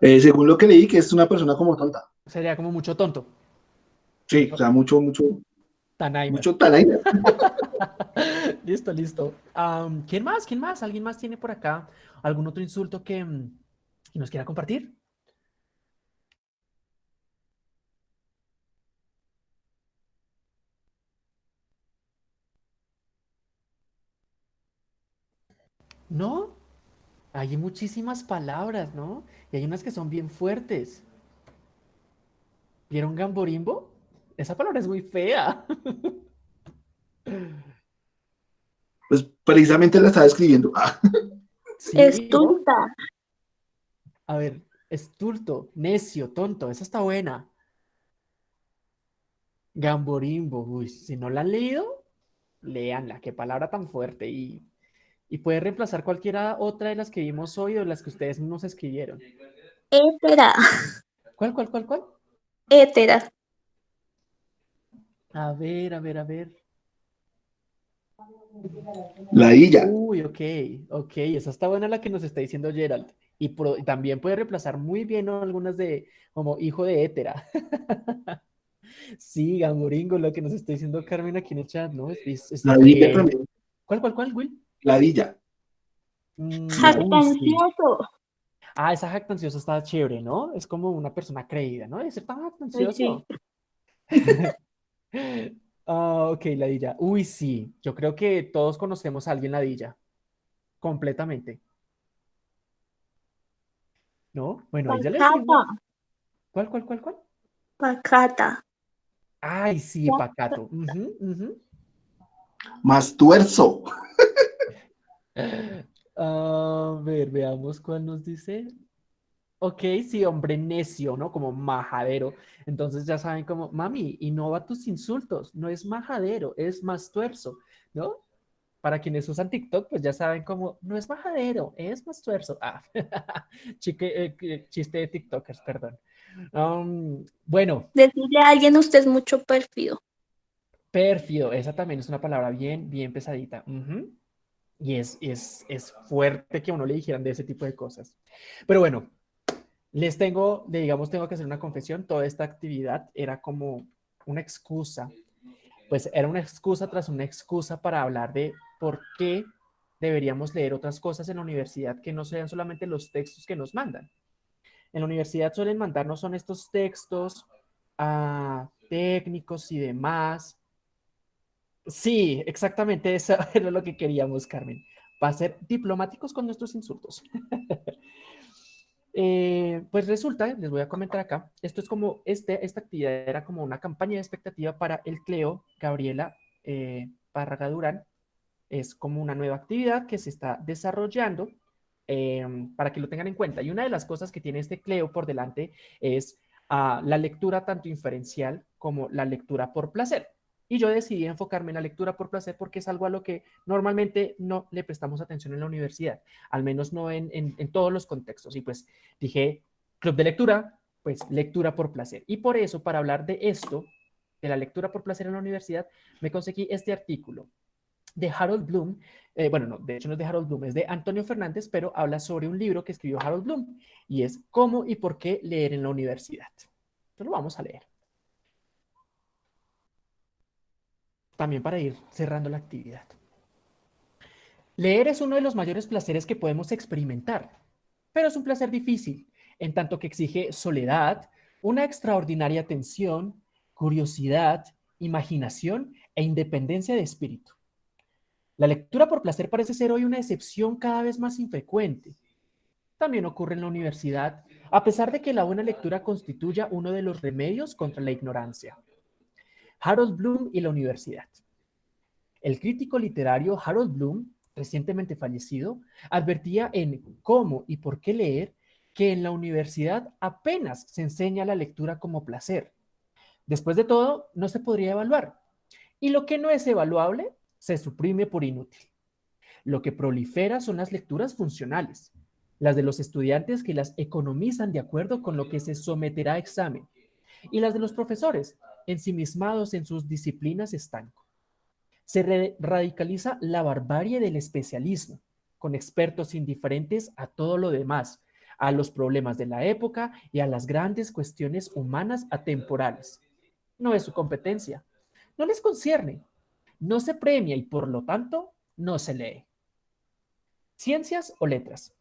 Speaker 3: Eh, según lo que leí, que es una persona como tonta.
Speaker 1: Sería como mucho tonto.
Speaker 3: Sí, o sea, mucho, mucho,
Speaker 1: Tanaima.
Speaker 3: mucho tanaima.
Speaker 1: listo, listo. ¿Quién más? ¿Quién más? ¿Alguien más tiene por acá algún otro insulto que, mm, que nos quiera compartir? ¿No? Hay muchísimas palabras, ¿no? Y hay unas que son bien fuertes. ¿Vieron gamborimbo? Esa palabra es muy fea.
Speaker 3: Pues precisamente la estaba escribiendo. Ah,
Speaker 1: Sí,
Speaker 4: Es
Speaker 1: ¿no?
Speaker 4: tonta.
Speaker 1: A ver, estulto, necio, tonto, esa está buena. Gamborimbo, uy, si no la han leído, léanla, qué palabra tan fuerte. Y, y puede reemplazar cualquiera otra de las que vimos hoy o las que ustedes mismos escribieron.
Speaker 4: Hétera.
Speaker 1: ¿Cuál, cuál, cuál, cuál?
Speaker 4: Hétera.
Speaker 1: A ver, a ver, a ver.
Speaker 3: la illa.
Speaker 1: Uy, ok, ok, esa está buena la que nos está diciendo Gerald. Y, pro- también puede reemplazar muy bien ¿no? algunas de, como hijo de hétera. Sí, Gamboringo, lo que nos está diciendo Carmen aquí en el chat, ¿no? Es-
Speaker 3: La
Speaker 1: bien.
Speaker 3: también.
Speaker 1: ¿Cuál, cuál, cuál, Will?
Speaker 3: La dilla.
Speaker 1: Mm, sí.
Speaker 4: Jactancioso.
Speaker 1: Ah, esa jactanciosa está chévere, ¿no? Es como una persona creída, ¿no? De ser tan jactancioso. Ah, ok, ladilla. Uy, sí. Yo creo que todos conocemos a alguien ladilla. Completamente. ¿No? Bueno, ahí ya le decimos. ¿Cuál, cuál, cuál, cuál?
Speaker 4: Pacata.
Speaker 1: Ay, sí, pacato. Ujú.
Speaker 3: Más tuerzo.
Speaker 1: A ver, veamos cuál nos dice. Ok, sí, hombre necio, ¿no? Como majadero. Entonces ya saben como, mami, innova tus insultos. No es majadero, es más tuerzo, ¿no? Para quienes usan TikTok, pues ya saben como, no es majadero, es más tuerzo. Ah, chique- eh, chiste de TikTokers, perdón. Um, bueno,
Speaker 4: Decirle a alguien usted es mucho pérfido.
Speaker 1: Pérfido, esa también es una palabra bien, bien pesadita. Ujú. Y es, es, es fuerte que a uno le dijeran de ese tipo de cosas. Pero bueno, les tengo, digamos, tengo que hacer una confesión. Toda esta actividad era como una excusa. Pues era una excusa tras una excusa para hablar de por qué deberíamos leer otras cosas en la universidad que no sean solamente los textos que nos mandan. En la universidad suelen mandarnos son estos textos ah, técnicos y demás. Sí, exactamente eso era lo que queríamos, Carmen. Va a ser diplomáticos con nuestros insultos. Eh, pues resulta, les voy a comentar acá, esto es como, este, esta actividad era como una campaña de expectativa para el Cleo, Gabriela eh, Durán. Es como una nueva actividad que se está desarrollando eh, para que lo tengan en cuenta. Y una de las cosas que tiene este Cleo por delante es ah, la lectura tanto inferencial como la lectura por placer. Y yo decidí enfocarme en la lectura por placer porque es algo a lo que normalmente no le prestamos atención en la universidad, al menos no en, en- todos los contextos. Y pues dije, club de lectura, pues lectura por placer. Y por eso, para hablar de esto, de la lectura por placer en la universidad, me conseguí este artículo de Harold Bloom. eh, bueno, no, de hecho no es de Harold Bloom, es de Antonio Fernández, pero habla sobre un libro que escribió Harold Bloom y es cómo y por qué leer en la universidad. Entonces lo vamos a leer. También para ir cerrando la actividad. Leer es uno de los mayores placeres que podemos experimentar, pero es un placer difícil, en tanto que exige soledad, una extraordinaria atención, curiosidad, imaginación e independencia de espíritu. La lectura por placer parece ser hoy una excepción cada vez más infrecuente. También ocurre en la universidad, a pesar de que la buena lectura constituya uno de los remedios contra la ignorancia. Harold Bloom y la universidad. El crítico literario Harold Bloom, recientemente fallecido, advertía en Cómo y por qué leer que en la universidad apenas se enseña la lectura como placer. Después de todo, no se podría evaluar. Y lo que no es evaluable se suprime por inútil. Lo que prolifera son las lecturas funcionales, las de los estudiantes que las economizan de acuerdo con lo que se someterá a examen, y las de los profesores, ensimismados en sus disciplinas estanco. Se radicaliza la barbarie del especialismo, con expertos indiferentes a todo lo demás, a los problemas de la época y a las grandes cuestiones humanas atemporales. No es su competencia. No les concierne no se premia y por lo tanto no se lee. Ciencias o letras.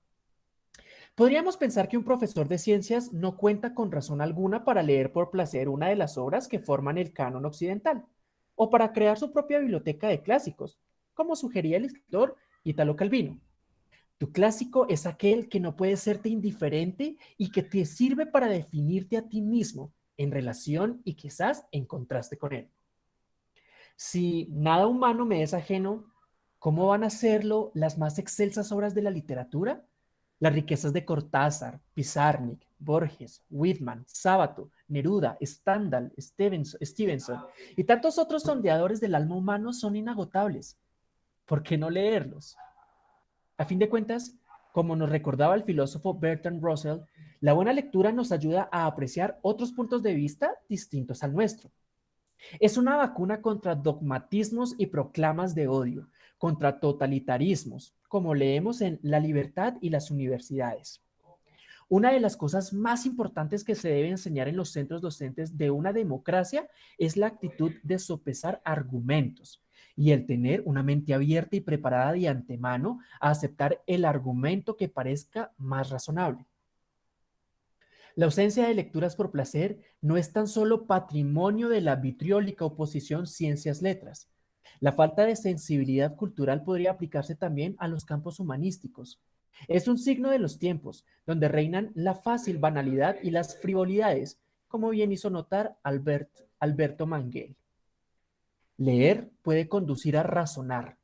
Speaker 1: Podríamos pensar que un profesor de ciencias no cuenta con razón alguna para leer por placer una de las obras que forman el canon occidental, o para crear su propia biblioteca de clásicos, como sugería el escritor Italo Calvino. Tu clásico es aquel que no puede serte indiferente y que te sirve para definirte a ti mismo en relación y quizás en contraste con él. Si nada humano me es ajeno, ¿cómo van a serlo las más excelsas obras de la literatura? Las riquezas de Cortázar, Pizarnik, Borges, Whitman, Sábato, Neruda, Stendhal, Stevenson y tantos otros sondeadores del alma humano son inagotables. ¿Por qué no leerlos? A fin de cuentas, como nos recordaba el filósofo Bertrand Russell, la buena lectura nos ayuda a apreciar otros puntos de vista distintos al nuestro. Es una vacuna contra dogmatismos y proclamas de odio, contra totalitarismos, como leemos en La libertad y las universidades. Una de las cosas más importantes que se debe enseñar en los centros docentes de una democracia es la actitud de sopesar argumentos y el tener una mente abierta y preparada de antemano a aceptar el argumento que parezca más razonable. La ausencia de lecturas por placer no es tan solo patrimonio de la vitriólica oposición ciencias-letras. La falta de sensibilidad cultural podría aplicarse también a los campos humanísticos. Es un signo de los tiempos, donde reinan la fácil banalidad y las frivolidades, como bien hizo notar Alberto Manguel. Leer puede conducir a razonar,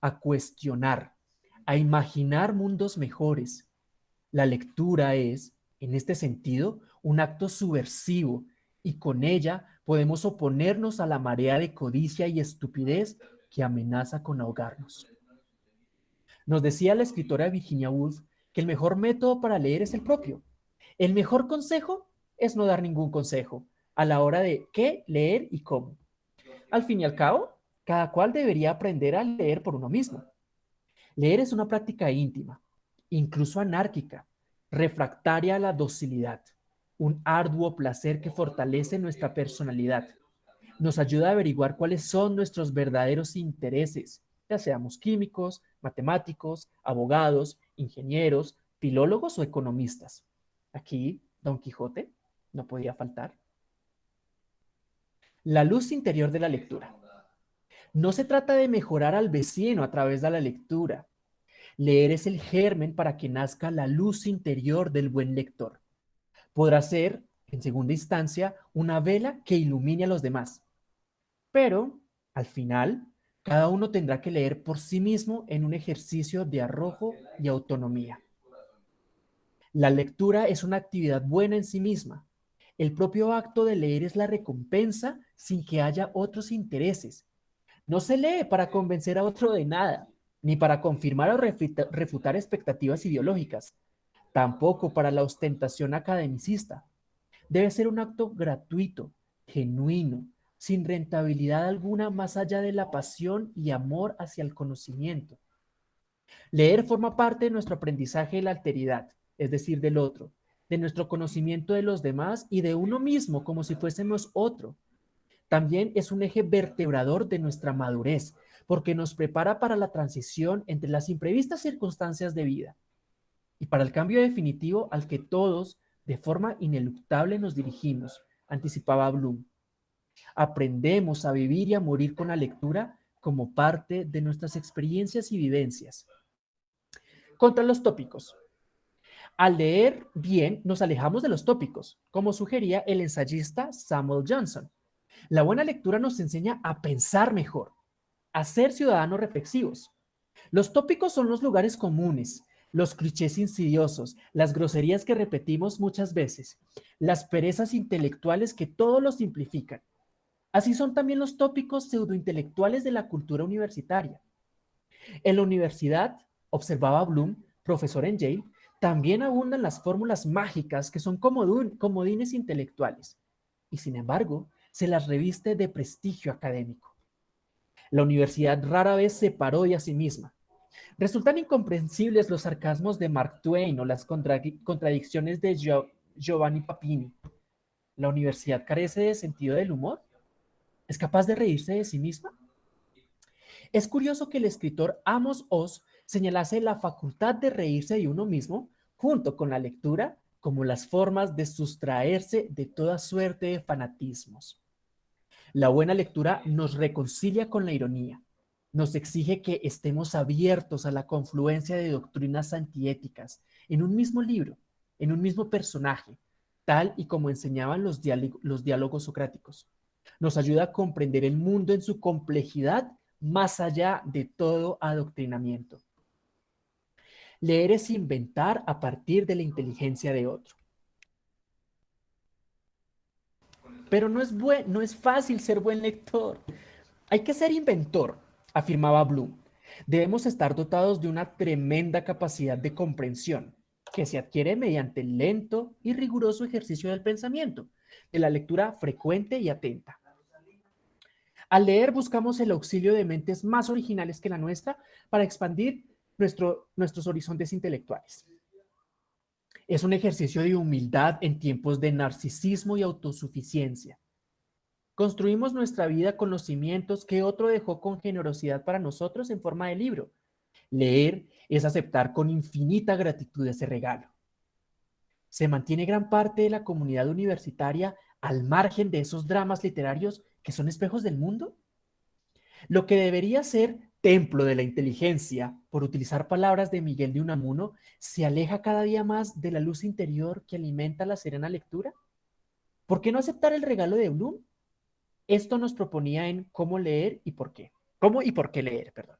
Speaker 1: a cuestionar, a imaginar mundos mejores. La lectura es, en este sentido, un acto subversivo y con ella podemos oponernos a la marea de codicia y estupidez que amenaza con ahogarnos. Nos decía la escritora Virginia Woolf que el mejor método para leer es el propio. El mejor consejo es no dar ningún consejo a la hora de qué leer y cómo. Al fin y al cabo, cada cual debería aprender a leer por uno mismo. Leer es una práctica íntima, incluso anárquica, refractaria a la docilidad, un arduo placer que fortalece nuestra personalidad. Nos ayuda a averiguar cuáles son nuestros verdaderos intereses, ya seamos químicos, matemáticos, abogados, ingenieros, filólogos o economistas. Aquí, Don Quijote no podía faltar. La luz interior de la lectura. No se trata de mejorar al vecino a través de la lectura, Leer es el germen para que nazca la luz interior del buen lector. Podrá ser, en segunda instancia, una vela que ilumine a los demás. Pero, al final, cada uno tendrá que leer por sí mismo en un ejercicio de arrojo y autonomía. La lectura es una actividad buena en sí misma. El propio acto de leer es la recompensa sin que haya otros intereses. No se lee para convencer a otro de nada ni para confirmar o refutar expectativas ideológicas, tampoco para la ostentación academicista. Debe ser un acto gratuito, genuino, sin rentabilidad alguna más allá de la pasión y amor hacia el conocimiento. Leer forma parte de nuestro aprendizaje de la alteridad, es decir, del otro, de nuestro conocimiento de los demás y de uno mismo como si fuésemos otro. También es un eje vertebrador de nuestra madurez, porque nos prepara para la transición entre las imprevistas circunstancias de vida y para el cambio definitivo al que todos, de forma ineluctable, nos dirigimos, anticipaba Bloom. Aprendemos a vivir y a morir con la lectura como parte de nuestras experiencias y vivencias. Contra los tópicos. Al leer bien, nos alejamos de los tópicos, como sugería el ensayista Samuel Johnson. La buena lectura nos enseña a pensar mejor, a ser ciudadanos reflexivos. Los tópicos son los lugares comunes, los clichés insidiosos, las groserías que repetimos muchas veces, las perezas intelectuales que todo lo simplifican. Así son también los tópicos pseudointelectuales de la cultura universitaria. En la universidad, observaba Bloom, profesor en Yale, también abundan las fórmulas mágicas que son comodines intelectuales y sin embargo se las reviste de prestigio académico. La universidad rara vez se paró a sí misma. Resultan incomprensibles los sarcasmos de Mark Twain o las contradicciones de Giovanni Papini. ¿La universidad carece de sentido del humor? ¿Es capaz de reírse de sí misma? Es curioso que el escritor Amos Oz señalase la facultad de reírse de uno mismo, junto con la lectura, como las formas de sustraerse de toda suerte de fanatismos. La buena lectura nos reconcilia con la ironía, nos exige que estemos abiertos a la confluencia de doctrinas antiéticas en un mismo libro, en un mismo personaje, tal y como enseñaban los, diálogos socráticos. Nos ayuda a comprender el mundo en su complejidad más allá de todo adoctrinamiento. Leer es inventar a partir de la inteligencia de otro. Pero no es, no es fácil ser buen lector. Hay que ser inventor, afirmaba Bloom. Debemos estar dotados de una tremenda capacidad de comprensión que se adquiere mediante lento y riguroso ejercicio del pensamiento, de la lectura frecuente y atenta. Al leer buscamos el auxilio de mentes más originales que la nuestra para expandir nuestros horizontes intelectuales. Es un ejercicio de humildad en tiempos de narcisismo y autosuficiencia. Construimos nuestra vida con los cimientos que otro dejó con generosidad para nosotros en forma de libro. Leer es aceptar con infinita gratitud ese regalo. Se mantiene gran parte de la comunidad universitaria al margen de esos dramas literarios que son espejos del mundo. Lo que debería ser templo de la inteligencia, por utilizar palabras de Miguel de Unamuno, se aleja cada día más de la luz interior que alimenta la serena lectura? ¿Por qué no aceptar el regalo de Bloom? Esto nos proponía en cómo leer y por qué. ¿Cómo y por qué leer? Perdón.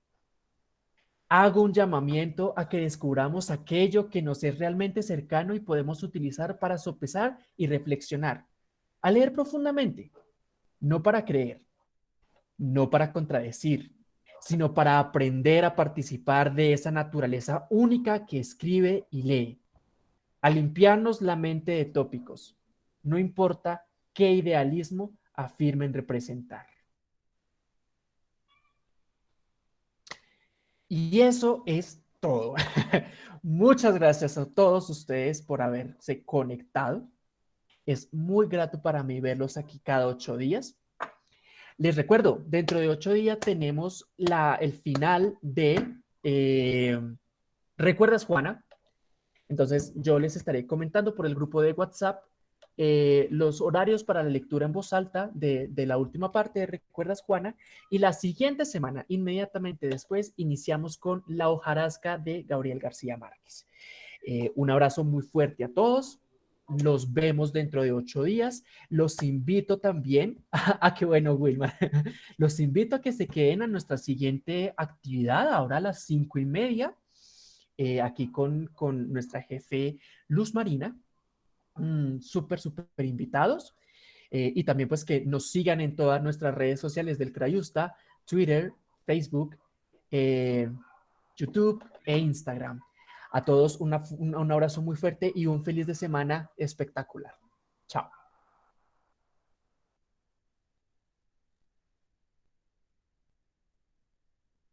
Speaker 1: Hago un llamamiento a que descubramos aquello que nos es realmente cercano y podemos utilizar para sopesar y reflexionar. A leer profundamente, no para creer, no para contradecir, sino para aprender a participar de esa naturaleza única que escribe y lee, a limpiarnos la mente de tópicos, no importa qué idealismo afirmen representar. Y eso es todo. Muchas gracias a todos ustedes por haberse conectado. Es muy grato para mí verlos aquí cada ocho días. Les recuerdo, dentro de ocho días tenemos la, el final de eh, ¿Recuerdas, Juana? Entonces, yo les estaré comentando por el grupo de WhatsApp eh, los horarios para la lectura en voz alta de, la última parte de ¿Recuerdas, Juana? Y la siguiente semana, inmediatamente después, iniciamos con La hojarasca de Gabriel García Márquez. Eh, un abrazo muy fuerte a todos. Los vemos dentro de ocho días. Los invito también a, que, bueno, Wilma, los invito a que se queden a nuestra siguiente actividad, ahora a las cinco y media, eh, aquí con, con nuestra jefe Luz Marina. Mm, súper, súper invitados. Eh, y también pues que nos sigan en todas nuestras redes sociales del Crayusta, Twitter, Facebook, eh, YouTube e Instagram. A todos un abrazo muy fuerte y un feliz de semana espectacular. Chao.